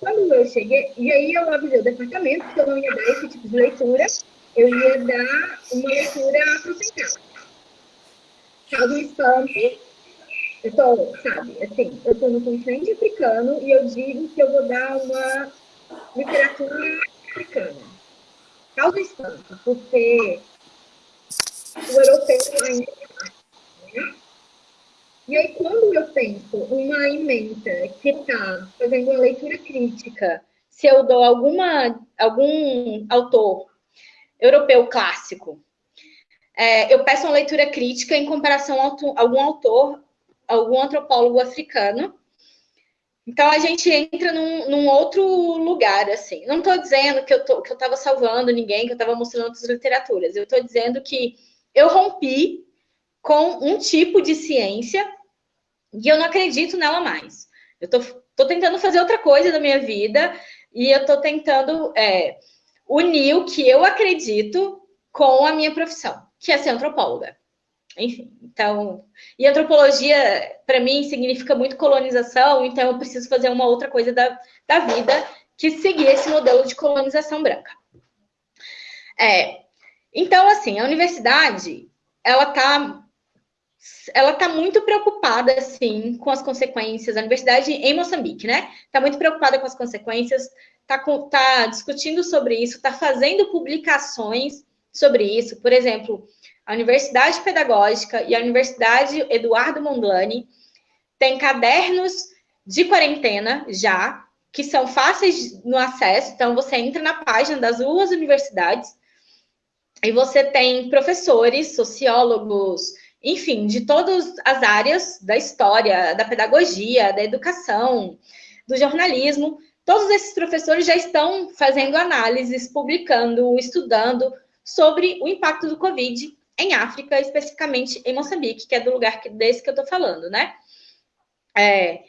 S2: Quando eu cheguei, e aí eu avisei o departamento que eu não ia dar esse tipo de leitura, eu ia dar uma leitura acrescentada espanto. Eu tô, sabe, assim, eu tô no continente africano e eu digo que eu vou dar uma literatura africana. Causa espanto, porque o europeu ainda né? E aí, quando eu penso uma emenda que está fazendo uma leitura crítica, se eu dou alguma, algum autor europeu clássico é, eu peço uma leitura crítica em comparação a algum autor, algum antropólogo africano. Então, a gente entra num, num outro lugar, assim. Não estou dizendo que eu estava salvando ninguém, que eu estava mostrando outras literaturas. Eu estou dizendo que eu rompi com um tipo de ciência e eu não acredito nela mais. Eu estou tentando fazer outra coisa da minha vida e eu estou tentando é, unir o que eu acredito com a minha profissão, que é ser antropóloga. Enfim, então... E antropologia, para mim, significa muito colonização, então eu preciso fazer uma outra coisa da, da vida que seguir esse modelo de colonização branca. É, então, assim, a universidade, ela está ela está muito preocupada, assim, com as consequências. A universidade em Moçambique, né? Está muito preocupada com as consequências, está tá discutindo sobre isso, está fazendo publicações sobre isso. Por exemplo, a Universidade Pedagógica e a Universidade Eduardo Mondlane têm cadernos de quarentena já, que são fáceis no acesso. Então, você entra na página das duas universidades e você tem professores, sociólogos, enfim, de todas as áreas da história, da pedagogia, da educação, do jornalismo. Todos esses professores já estão fazendo análises, publicando, estudando sobre o impacto do Covid em África, especificamente em Moçambique, que é do lugar desse que eu estou falando, né? É,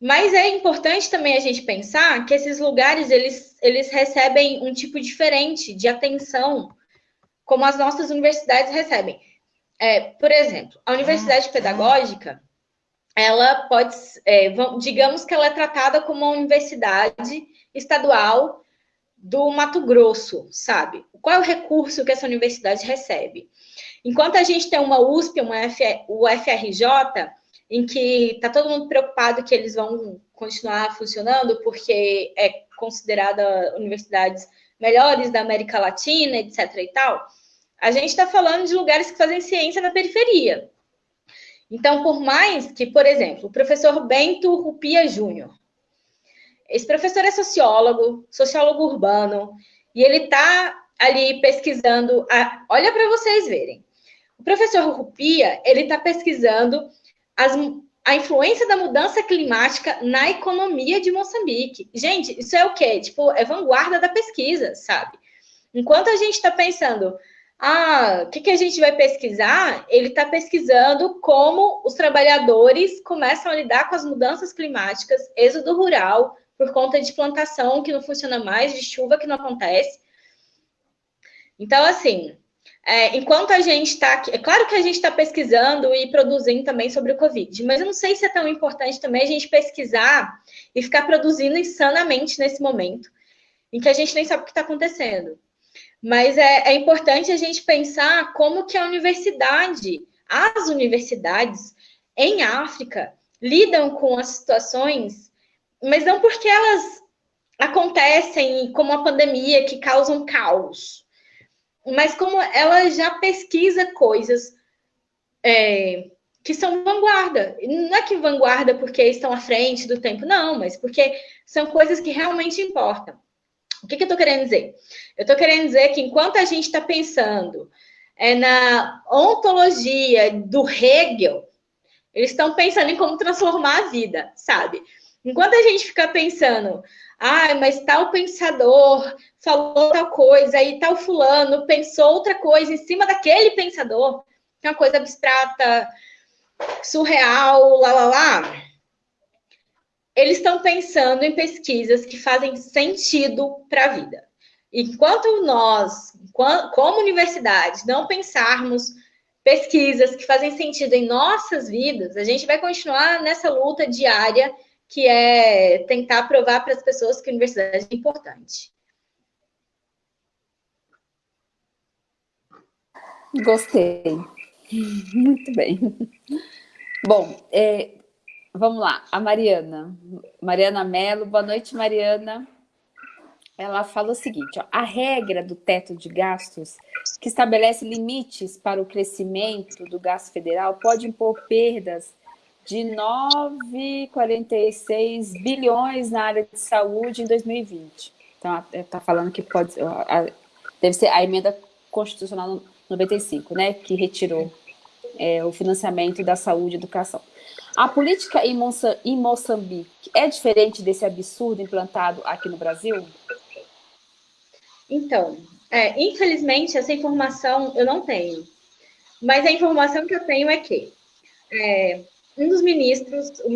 S2: mas é importante também a gente pensar que esses lugares, eles, eles recebem um tipo diferente de atenção, como as nossas universidades recebem. É, por exemplo, a universidade pedagógica, ela pode, é, digamos que ela é tratada como uma universidade estadual do Mato Grosso, sabe? Qual é o recurso que essa universidade recebe? Enquanto a gente tem uma USP, uma UFRJ, em que está todo mundo preocupado que eles vão continuar funcionando porque é considerada universidades melhores da América Latina, etc. e tal, a gente está falando de lugares que fazem ciência na periferia. Então, por mais que, por exemplo, o professor Bento Rupia Júnior, esse professor é sociólogo, sociólogo urbano, e ele está ali pesquisando. A... Olha para vocês verem. O professor Rupia, ele está pesquisando as, a influência da mudança climática na economia de Moçambique. Gente, isso é o quê? Tipo, é vanguarda da pesquisa, sabe? Enquanto a gente está pensando ah, o que, que a gente vai pesquisar? Ele está pesquisando como os trabalhadores começam a lidar com as mudanças climáticas, êxodo rural, por conta de plantação que não funciona mais, de chuva que não acontece. Então, assim, é, enquanto a gente está É claro que a gente está pesquisando e produzindo também sobre o Covid, mas eu não sei se é tão importante também a gente pesquisar e ficar produzindo insanamente nesse momento, em que a gente nem sabe o que está acontecendo. Mas é, é importante a gente pensar como que a universidade, as universidades em África lidam com as situações, mas não porque elas acontecem como a pandemia que causam caos, mas como ela já pesquisa coisas é, que são vanguarda. Não é que vanguarda porque estão à frente do tempo, não, mas porque são coisas que realmente importam. O que, que eu estou querendo dizer? Eu estou querendo dizer que enquanto a gente está pensando é, na ontologia do Hegel, eles estão pensando em como transformar a vida, sabe? Enquanto a gente fica pensando, ah, mas tal pensador falou tal coisa, e tal fulano pensou outra coisa em cima daquele pensador, que é uma coisa abstrata, surreal, lá, lá, lá eles estão pensando em pesquisas que fazem sentido para a vida. Enquanto nós, como universidade, não pensarmos pesquisas que fazem sentido em nossas vidas, a gente vai continuar nessa luta diária que é tentar provar para as pessoas que a universidade é importante.
S1: Gostei. Muito bem. Bom, é, Vamos lá, a Mariana. Mariana Mello, boa noite, Mariana. Ela fala o seguinte, ó, a regra do teto de gastos, que estabelece limites para o crescimento do gasto federal, pode impor perdas de 9,46 bilhões na área de saúde em 2020. Então, está falando que pode... Deve ser a emenda constitucional 95, né, que retirou é, o financiamento da saúde e educação. A política em, em Moçambique é diferente desse absurdo implantado aqui no Brasil?
S2: Então, é, infelizmente, essa informação eu não tenho. Mas a informação que eu tenho é que é, um dos ministros, o,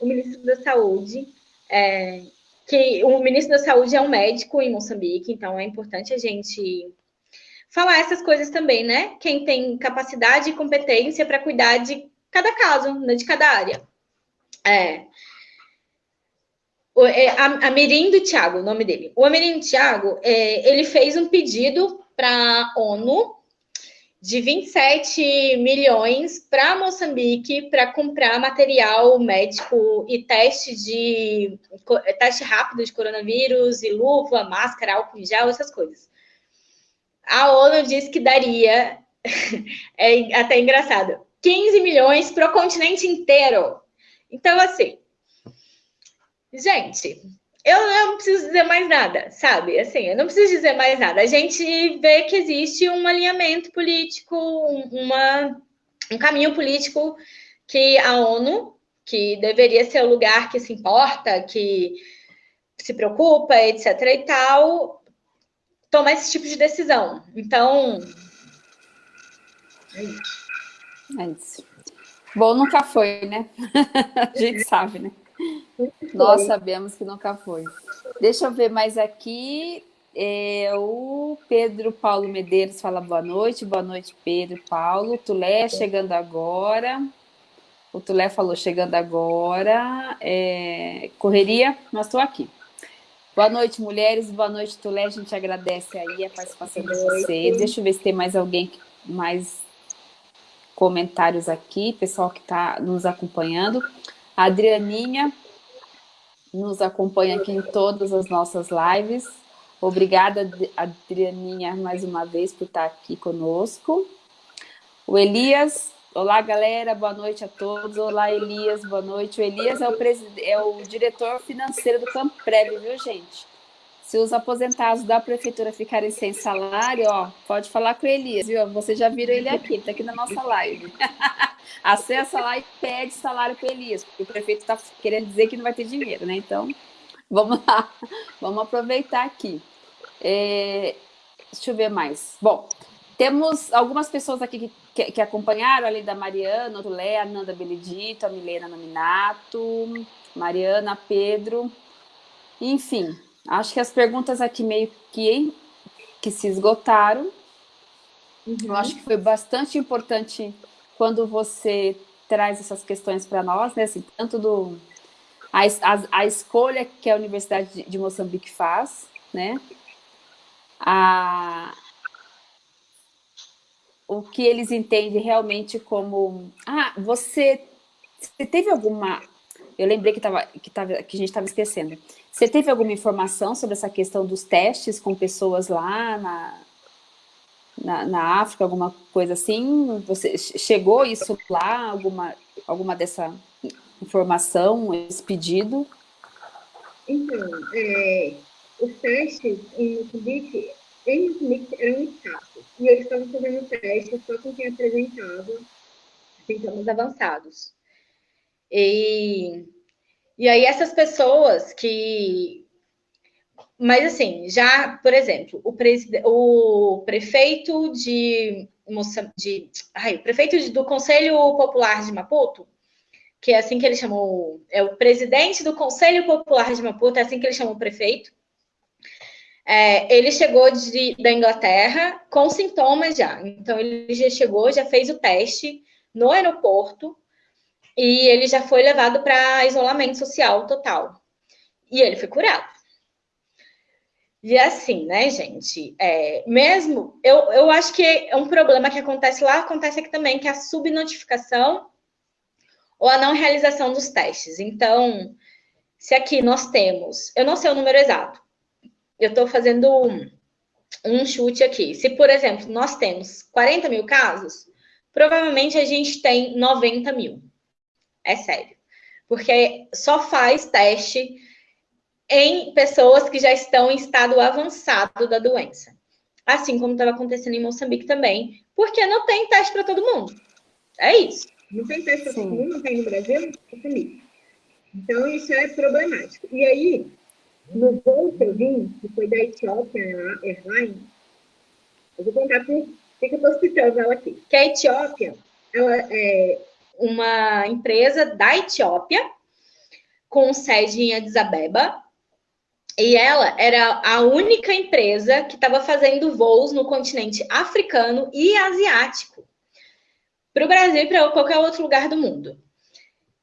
S2: o ministro da Saúde, é, que o ministro da Saúde é um médico em Moçambique, então é importante a gente falar essas coisas também, né? Quem tem capacidade e competência para cuidar de cada caso, né, de cada área. É. O, é, Thiago, o nome dele. O Amirindo Thiago, é, ele fez um pedido para a ONU de 27 milhões para Moçambique para comprar material médico e teste de teste rápido de coronavírus e luva, máscara, álcool em gel, essas coisas. A ONU disse que daria, é até engraçado, 15 milhões para o continente inteiro. Então, assim, gente, eu não preciso dizer mais nada, sabe? Assim, eu não preciso dizer mais nada. A gente vê que existe um alinhamento político, uma, um caminho político que a ONU, que deveria ser o lugar que se importa, que se preocupa, etc. e tal, toma esse tipo de decisão. Então.
S1: É isso. É. Bom, nunca foi, né? a gente sabe, né? Nós sabemos que nunca foi. Deixa eu ver mais aqui. É, o Pedro Paulo Medeiros fala boa noite. Boa noite, Pedro Paulo. Tulé chegando agora. O Tulé falou chegando agora. É, correria, mas estou aqui. Boa noite, mulheres. Boa noite, Tulé. A gente agradece aí a participação de vocês. Deixa eu ver se tem mais alguém, mais comentários aqui, pessoal que está nos acompanhando. A Adrianinha nos acompanha aqui em todas as nossas lives. Obrigada, Adrianinha, mais uma vez por estar aqui conosco. O Elias, olá galera, boa noite a todos. Olá Elias, boa noite. O Elias é o, é o diretor financeiro do Camprev, viu gente? Se os aposentados da prefeitura ficarem sem salário, ó, pode falar com o Elias, viu? Vocês já viram ele aqui, está aqui na nossa live. Acessa lá e pede salário Elias, porque o prefeito está querendo dizer que não vai ter dinheiro, né? Então, vamos lá, vamos aproveitar aqui. É, deixa eu ver mais. Bom, temos algumas pessoas aqui que, que, que acompanharam, além da Mariana, o Lé, a Nanda Benedito, a Milena Nominato, Mariana, Pedro, enfim, Acho que as perguntas aqui meio que, que se esgotaram. Uhum. Eu acho que foi bastante importante quando você traz essas questões para nós, né? Assim, tanto do a, a, a, escolha que a Universidade de, de Moçambique faz, né? A, o que eles entendem realmente como... Ah, você, você teve alguma... Eu lembrei que, tava, que, tava, que a gente estava esquecendo. Você teve alguma informação sobre essa questão dos testes com pessoas lá na, na, na, África, alguma coisa assim? Você chegou isso lá, alguma, alguma dessa informação, esse pedido?
S2: Então, é, os testes em Moçambique, em Moçambique eram escassos. E eles estavam fazendo testes só com quem apresentava sintomas avançados. E e aí essas pessoas que... Mas assim, já, por exemplo, o, o prefeito de, de... Ai, o prefeito do Conselho Popular de Maputo, que é assim que ele chamou... É o presidente do Conselho Popular de Maputo, é assim que ele chamou o prefeito. É, ele chegou de, da Inglaterra com sintomas já. Então, ele já chegou, já fez o teste no aeroporto, e ele já foi levado para isolamento social total. E ele foi curado. E assim, né, gente? É, mesmo, eu, eu acho que é um problema que acontece lá, acontece aqui também, que é a subnotificação ou a não realização dos testes. Então, se aqui nós temos, eu não sei o número exato, eu estou fazendo um, um chute aqui. Se, por exemplo, nós temos 40 mil casos, provavelmente a gente tem 90 mil. É sério. Porque só faz teste em pessoas que já estão em estado avançado da doença. assim como estava acontecendo em Moçambique também, porque não tem teste para todo mundo. É isso.
S4: Não tem teste para todo mundo, não tem no Brasil, Moçambique. Então, isso é problemático. E aí, no voo que eu vim, que foi da Etiópia Airlines, eu vou contar por que eu estou citando ela aqui. Que a Etiópia ela é
S2: uma empresa da Etiópia, com sede em Addis Abeba, e ela era a única empresa que estava fazendo voos no continente africano e asiático para o Brasil e para qualquer outro lugar do mundo.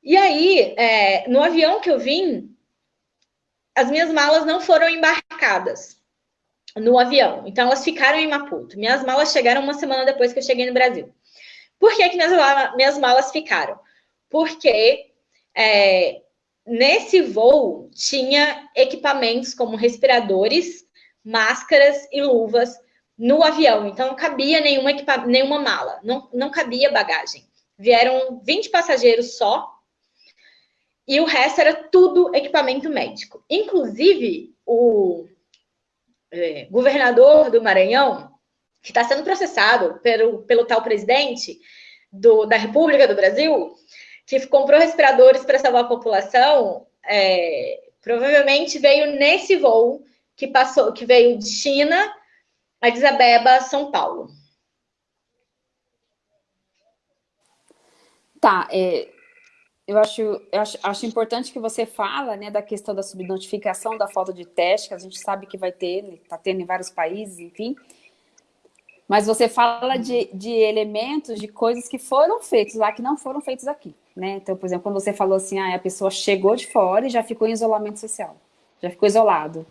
S2: E aí, é, no avião que eu vim, as minhas malas não foram embarcadas no avião. Então, elas ficaram em Maputo. Minhas malas chegaram uma semana depois que eu cheguei no Brasil. Por que, que minhas, minhas malas ficaram? Porque é, nesse voo tinha equipamentos como respiradores, máscaras e luvas no avião. Então, não cabia nenhuma, nenhuma mala, não, não cabia bagagem. Vieram 20 passageiros só e o resto era tudo equipamento médico. Inclusive, o é, governador do Maranhão, que está sendo processado pelo, pelo tal presidente do, da República do Brasil, que comprou respiradores para salvar a população, é, provavelmente veio nesse voo que passou, que veio de China, Addis Abeba, São Paulo.
S1: Tá, é, eu acho, eu acho, acho, importante que você fala né, da questão da subnotificação da falta de teste, que a gente sabe que vai ter, está tendo em vários países, enfim. Mas você fala de, de elementos, de coisas que foram feitos lá, que não foram feitos aqui. Né? Então, por exemplo, quando você falou assim, ah, a pessoa chegou de fora e já ficou em isolamento social, já ficou isolado,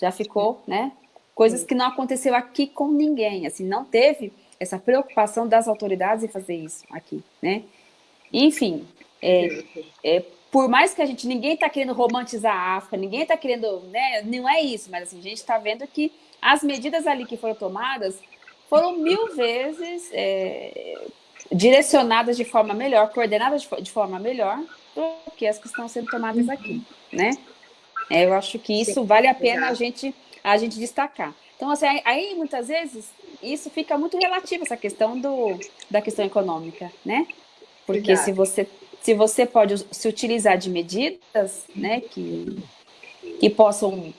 S1: já ficou, né? Coisas que não aconteceu aqui com ninguém, assim, não teve essa preocupação das autoridades em fazer isso aqui, né? Enfim, é, é, por mais que a gente, ninguém está querendo romantizar a África, ninguém está querendo, né, não é isso, mas assim, a gente está vendo que as medidas ali que foram tomadas foram mil vezes é, direcionadas de forma melhor, coordenadas de, de, forma melhor do que as que estão sendo tomadas aqui, né? É, eu acho que isso vale a pena a gente, a gente destacar. Então, assim, aí muitas vezes isso fica muito relativo, essa questão do, da questão econômica, né? Porque Exato. se você se você pode se utilizar de medidas né, que, que possam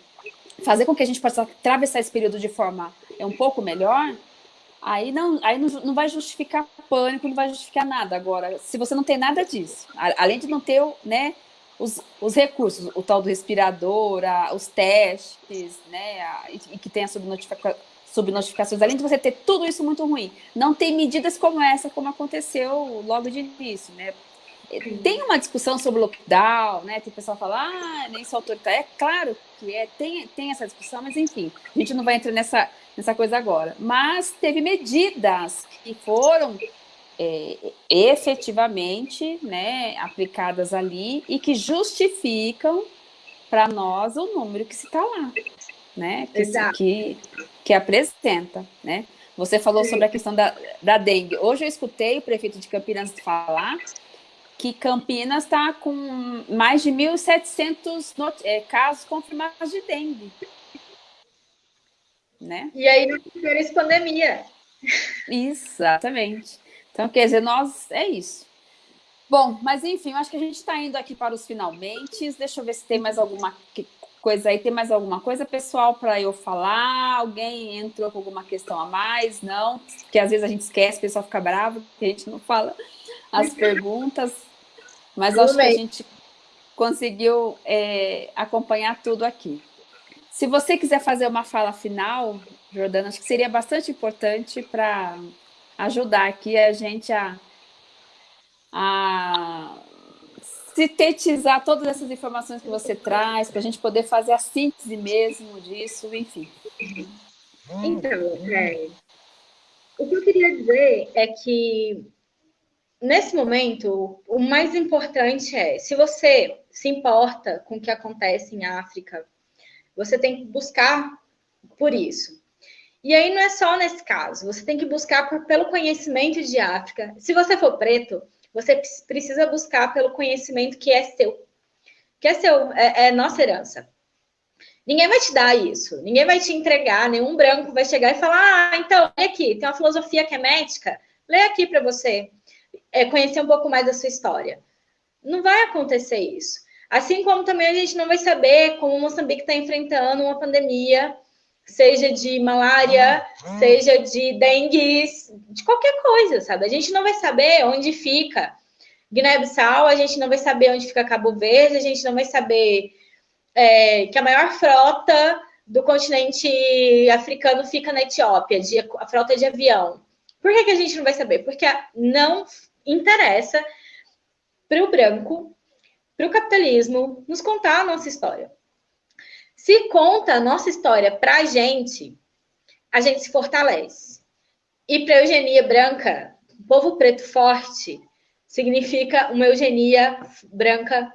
S1: fazer com que a gente possa atravessar esse período de forma é um pouco melhor, aí não, aí não, não vai justificar pânico, não vai justificar nada. Agora, se você não tem nada disso, além de não ter né, os, os recursos, o tal do respirador, a, os testes, né, a, e, que tem a subnotificação, subnotificações, além de você ter tudo isso muito ruim, não tem medidas como essa, como aconteceu logo de início, né? Tem uma discussão sobre lockdown, né? Tem pessoal que fala, ah, nem sou autoritário. É claro que é, tem, tem essa discussão, mas enfim, a gente não vai entrar nessa, nessa coisa agora. Mas teve medidas que foram é, efetivamente né, aplicadas ali e que justificam para nós o número que se está lá, né? Que, que, que apresenta, né? Você falou sobre a questão da, da dengue. Hoje eu escutei o prefeito de Campinas falar que Campinas está com mais de 1.700 é, casos confirmados de dengue. Né?
S2: E aí não fez pandemia.
S1: Exatamente. Então, quer dizer, nós, é isso. Bom, mas enfim, eu acho que a gente está indo aqui para os finalmente. Deixa eu ver se tem mais alguma coisa aí. Tem mais alguma coisa, pessoal, para eu falar? Alguém entrou com alguma questão a mais? Não? Porque às vezes a gente esquece, o pessoal fica bravo, que a gente não fala as perguntas, mas acho que a gente conseguiu é, acompanhar tudo aqui. Se você quiser fazer uma fala final, Jordana, acho que seria bastante importante para ajudar aqui a gente a, a sintetizar todas essas informações que você traz, para a gente poder fazer a síntese mesmo disso, enfim.
S2: Então, é, o que eu queria dizer é que nesse momento, o mais importante é, se você se importa com o que acontece em África, você tem que buscar por isso. E aí não é só nesse caso, você tem que buscar por, pelo conhecimento de África. Se você for preto, você precisa buscar pelo conhecimento que é seu, que é seu, é, é nossa herança. Ninguém vai te dar isso, ninguém vai te entregar, nenhum branco vai chegar e falar: ah, então, olha aqui, tem uma filosofia que é médica, lê aqui para você é, conhecer um pouco mais da sua história. Não vai acontecer isso. Assim como também a gente não vai saber como Moçambique está enfrentando uma pandemia, seja de malária, seja de dengue, de qualquer coisa, sabe? A gente não vai saber onde fica Guiné-Bissau, a gente não vai saber onde fica Cabo Verde, a gente não vai saber é, que a maior frota do continente africano fica na Etiópia, de, a frota de avião. Por que, que a gente não vai saber? Porque não interessa para o branco, para o capitalismo, nos contar a nossa história. Se conta a nossa história para a gente, a gente se fortalece. E para a eugenia branca, povo preto forte, significa uma eugenia branca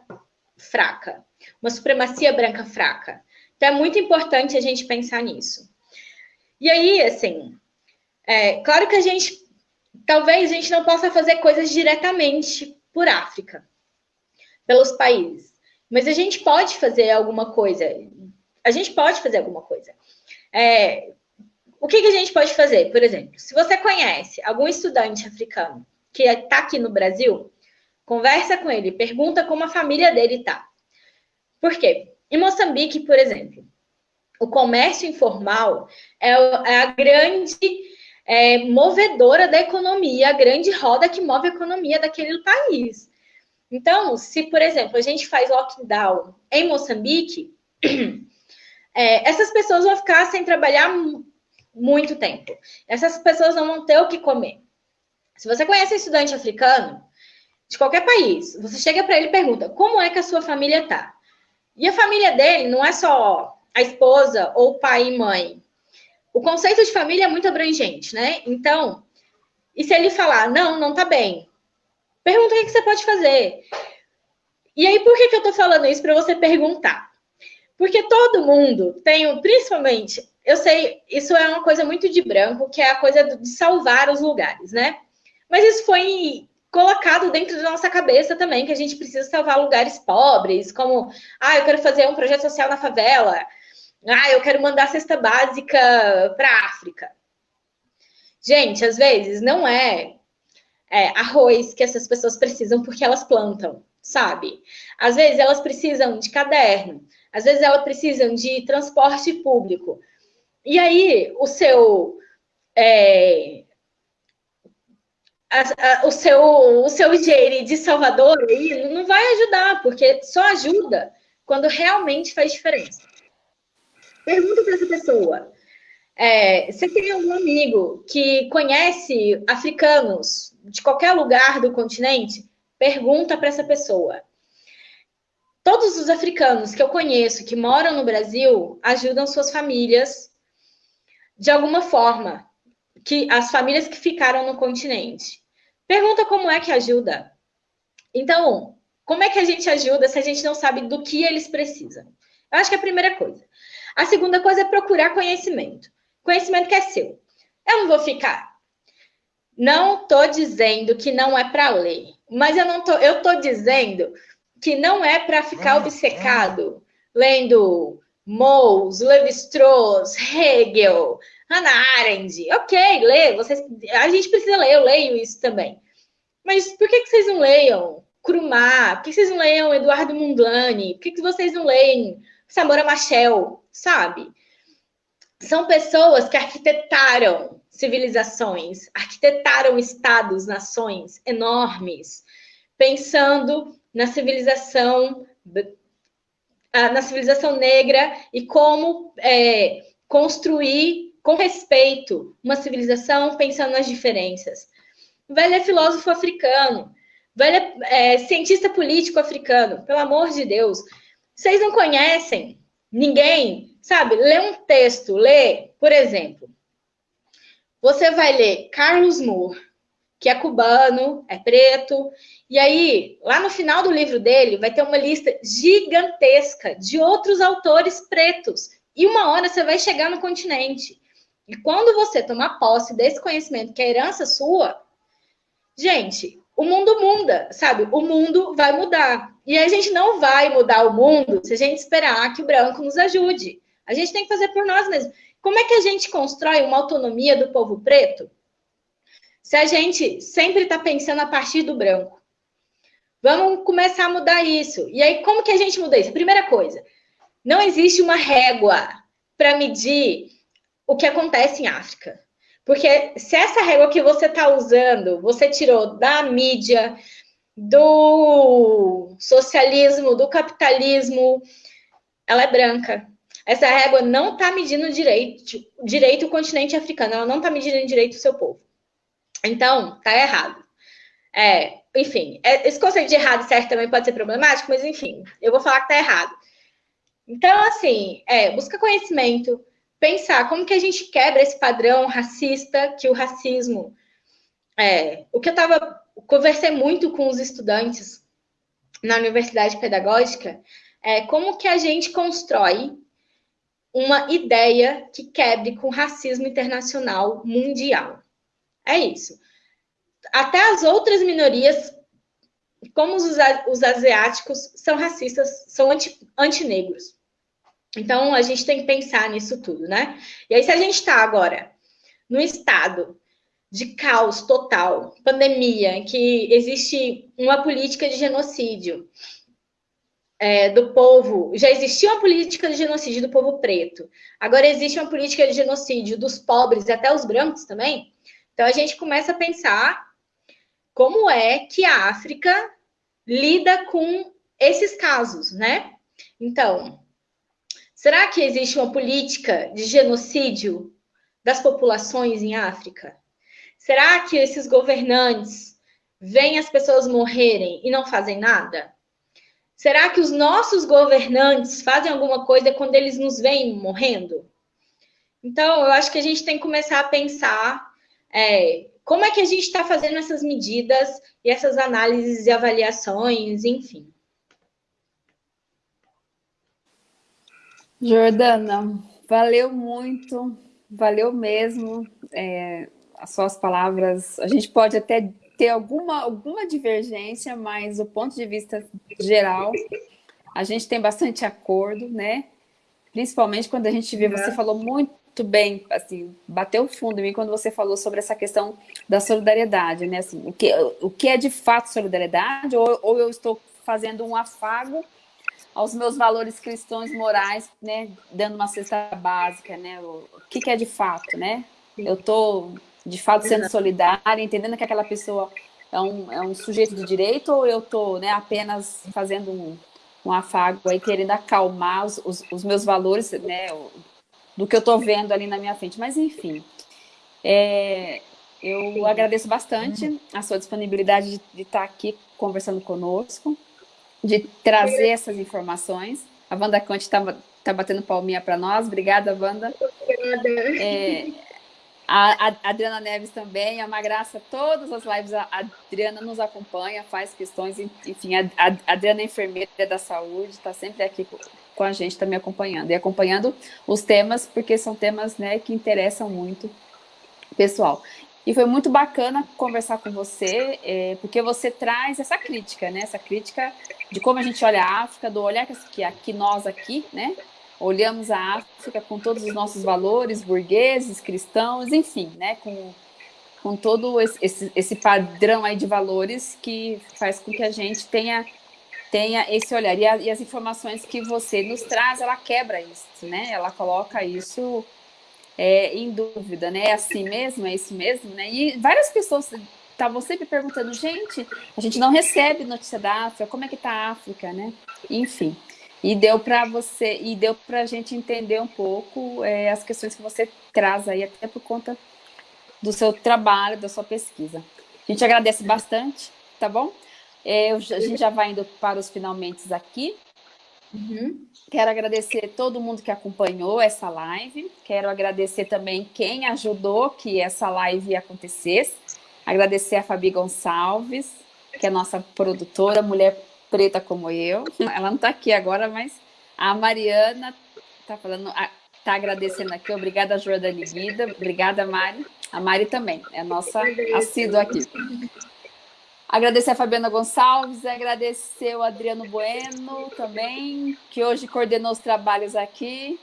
S2: fraca, uma supremacia branca fraca. Então é muito importante a gente pensar nisso. E aí, assim, é, claro que a gente, talvez a gente não possa fazer coisas diretamente por África, pelos países, mas a gente pode fazer alguma coisa. A gente pode fazer alguma coisa. É, o que, que a gente pode fazer? Por exemplo, se você conhece algum estudante africano que está aqui no Brasil, conversa com ele, pergunta como a família dele está. Por quê? Em Moçambique, por exemplo, o comércio informal é, é a grande é, movedora da economia, a grande roda que move a economia daquele país. Então, se, por exemplo, a gente faz lockdown em Moçambique, é, essas pessoas vão ficar sem trabalhar muito tempo. Essas pessoas não vão ter o que comer. Se você conhece um estudante africano, de qualquer país, você chega para ele e pergunta como é que a sua família tá. E a família dele não é só a esposa ou pai e mãe. O conceito de família é muito abrangente, né? Então, e se ele falar, não, não tá bem, pergunta o que, você pode fazer. E aí, por que, eu tô falando isso para você perguntar? Porque todo mundo tem, principalmente, eu sei, isso é uma coisa muito de branco, que é a coisa de salvar os lugares, né? Mas isso foi colocado dentro da nossa cabeça também, que a gente precisa salvar lugares pobres, como, ah, eu quero fazer um projeto social na favela, ah, eu quero mandar cesta básica para África. Gente, às vezes não é, é arroz que essas pessoas precisam porque elas plantam, sabe? Às vezes elas precisam de caderno, às vezes elas precisam de transporte público. E aí, o seu é, a, a, o seu o seu higiene de Salvador aí não vai ajudar, porque só ajuda quando realmente faz diferença. Pergunta para essa pessoa: é, você tem algum amigo que conhece africanos de qualquer lugar do continente? Pergunta para essa pessoa. Todos os africanos que eu conheço que moram no Brasil ajudam suas famílias de alguma forma, que as famílias que ficaram no continente. Pergunta como é que ajuda. Então, como é que a gente ajuda se a gente não sabe do que eles precisam? Eu acho que é a primeira coisa. A segunda coisa é procurar conhecimento. Conhecimento que é seu. Eu não vou ficar. Não estou dizendo que não é para ler, mas eu não tô, eu estou dizendo que não é para ficar obcecado lendo Mous, Levi-Strauss, Hegel, Hannah Arendt. Ok, lê, vocês, a gente precisa ler, eu leio isso também. Mas por que, que vocês não leiam Krumah? Por que vocês não leiam Eduardo Mundlani? Por que, que vocês não leem Samora Machel? Sabe? São pessoas que arquitetaram civilizações, arquitetaram estados, nações enormes, pensando na civilização na civilização negra e como é, construir com respeito, uma civilização pensando nas diferenças. Vai ler filósofo africano, vai ler é, cientista político africano, pelo amor de Deus. Vocês não conhecem ninguém, sabe? Lê um texto, lê, por exemplo, você vai ler Carlos Moore, que é cubano, é preto, e aí, lá no final do livro dele, vai ter uma lista gigantesca de outros autores pretos. E uma hora você vai chegar no continente. E quando você tomar posse desse conhecimento, que é herança sua, gente, o mundo muda, sabe? O mundo vai mudar. E a gente não vai mudar o mundo se a gente esperar que o branco nos ajude. A gente tem que fazer por nós mesmos. Como é que a gente constrói uma autonomia do povo preto se a gente sempre está pensando a partir do branco? Vamos começar a mudar isso. E aí, como que a gente muda isso? Primeira coisa, não existe uma régua para medir o que acontece em África. Porque se essa régua que você está usando, você tirou da mídia, do socialismo, do capitalismo, ela é branca. Essa régua não está medindo direito, direito o continente africano, ela não está medindo direito o seu povo. Então, tá errado. É, enfim, é, esse conceito de errado e certo também pode ser problemático, mas enfim, eu vou falar que tá errado. Então, assim, é, busca conhecimento, pensar como que a gente quebra esse padrão racista que o racismo. É, o que eu estava conversei muito com os estudantes na universidade pedagógica é como que a gente constrói uma ideia que quebre com racismo internacional mundial. É isso. Até as outras minorias, como os, os asiáticos, são racistas, são anti, antinegros. Então, a gente tem que pensar nisso tudo, né? E aí, se a gente está agora no estado de caos total, pandemia, em que existe uma política de genocídio é, do povo, já existia uma política de genocídio do povo preto, agora existe uma política de genocídio dos pobres e até os brancos também. Então, a gente começa a pensar como é que a África lida com esses casos, né? Então, Será que existe uma política de genocídio das populações em África? Será que esses governantes veem as pessoas morrerem e não fazem nada? Será que os nossos governantes fazem alguma coisa quando eles nos veem morrendo? Então, eu acho que a gente tem que começar a pensar é, como é que a gente está fazendo essas medidas e essas análises e avaliações, enfim.
S1: Jordana, valeu muito, valeu mesmo. É, as suas palavras, a gente pode até ter alguma, alguma divergência, mas o ponto de vista geral, a gente tem bastante acordo, né? Principalmente quando a gente vê, você uhum. falou muito bem, assim, bateu fundo em mim quando você falou sobre essa questão da solidariedade, né? Assim, o, que, o que é de fato solidariedade, ou, ou eu estou fazendo um afago aos meus valores cristãos morais, né, dando uma cesta básica, né, o, o que, que, é de fato, né? Eu estou, de fato, sendo solidária, entendendo que aquela pessoa é um, é um sujeito de direito ou eu estou né, apenas fazendo um, um afago aí, querendo acalmar os, os, os meus valores, né, do que eu estou vendo ali na minha frente. Mas, enfim, é, eu agradeço bastante a sua disponibilidade de, de estar aqui conversando conosco de trazer essas informações. A Wanda Conte está tá batendo palminha para nós. Obrigada, Wanda. Obrigada. É, a, Adriana Neves também, é uma graça. Todas as lives a Adriana nos acompanha, faz questões, enfim, a, a Adriana é enfermeira da saúde, está sempre aqui com, a gente, também acompanhando. E acompanhando os temas, porque são temas né, que interessam muito pessoal. E foi muito bacana conversar com você, é, porque você traz essa crítica, né? Essa crítica de como a gente olha a África, do olhar que, aqui nós aqui, né? Olhamos a África com todos os nossos valores burgueses, cristãos, enfim, né? Com, com todo esse, esse, padrão aí de valores que faz com que a gente tenha tenha esse olhar. E, a, e, as informações que você nos traz, ela quebra isso, né? Ela coloca isso é, em dúvida, né? É assim mesmo? É isso mesmo? Né? E várias pessoas estavam sempre perguntando, gente, a gente não recebe notícia da África, como é que está a África, né? Enfim, e deu para você, e deu para a gente entender um pouco é, as questões que você traz aí, até por conta do seu trabalho, da sua pesquisa. A gente agradece bastante, tá bom? É, a gente já vai indo para os finalmente aqui. Uhum. Quero agradecer todo mundo que acompanhou essa live. Quero agradecer também quem ajudou que essa live acontecesse. Agradecer a Fabi Gonçalves, que é nossa produtora, mulher preta como eu. Ela não está aqui agora, mas a Mariana está falando, está agradecendo aqui. Obrigada, Jordani Vida. Obrigada, Mari. A Mari também, é nossa assídua aqui. Agradecer a Fabiana Gonçalves, agradecer o Adriano Bueno também, que hoje coordenou os trabalhos aqui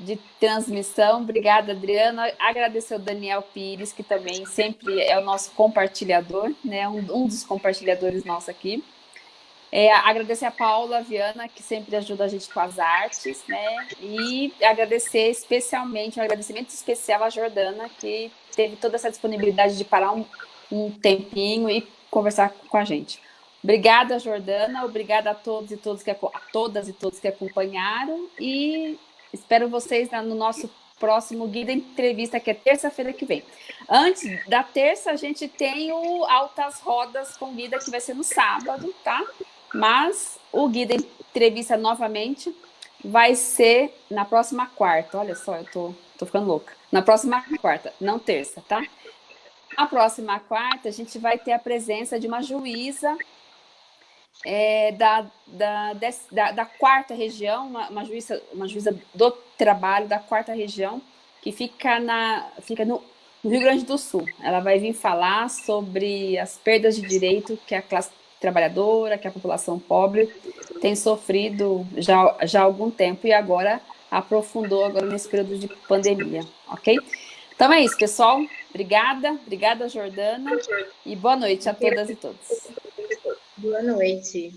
S1: de transmissão. Obrigada, Adriana. Agradecer o Daniel Pires, que também sempre é o nosso compartilhador, né? um, um dos compartilhadores nossos aqui. É, agradecer a Paula Viana, que sempre ajuda a gente com as artes, né? E agradecer especialmente, um agradecimento especial à Jordana, que teve toda essa disponibilidade de parar um, um tempinho e conversar com a gente. Obrigada, Jordana. Obrigada a todos e todos que a todas e todos que acompanharam e espero vocês no nosso próximo Guia Entrevista, que é terça-feira que vem. Antes da terça, a gente tem o Altas Rodas com Guida, que vai ser no sábado, tá? Mas o Guia Entrevista, novamente, vai ser na próxima quarta. Olha só, eu tô, tô ficando louca. Na próxima quarta, não terça, tá? Na próxima quarta, a gente vai ter a presença de uma juíza é, da, da, da, da, quarta região, uma, uma, juíza, uma juíza do trabalho da quarta região, que fica, na, fica no, no Rio Grande do Sul. Ela vai vir falar sobre as perdas de direito que a classe trabalhadora, que a população pobre tem sofrido já, já há algum tempo e agora aprofundou agora nesse período de pandemia, ok? Então é isso, pessoal. Obrigada, obrigada, Jordana. E boa noite a todas e todos.
S2: Boa noite.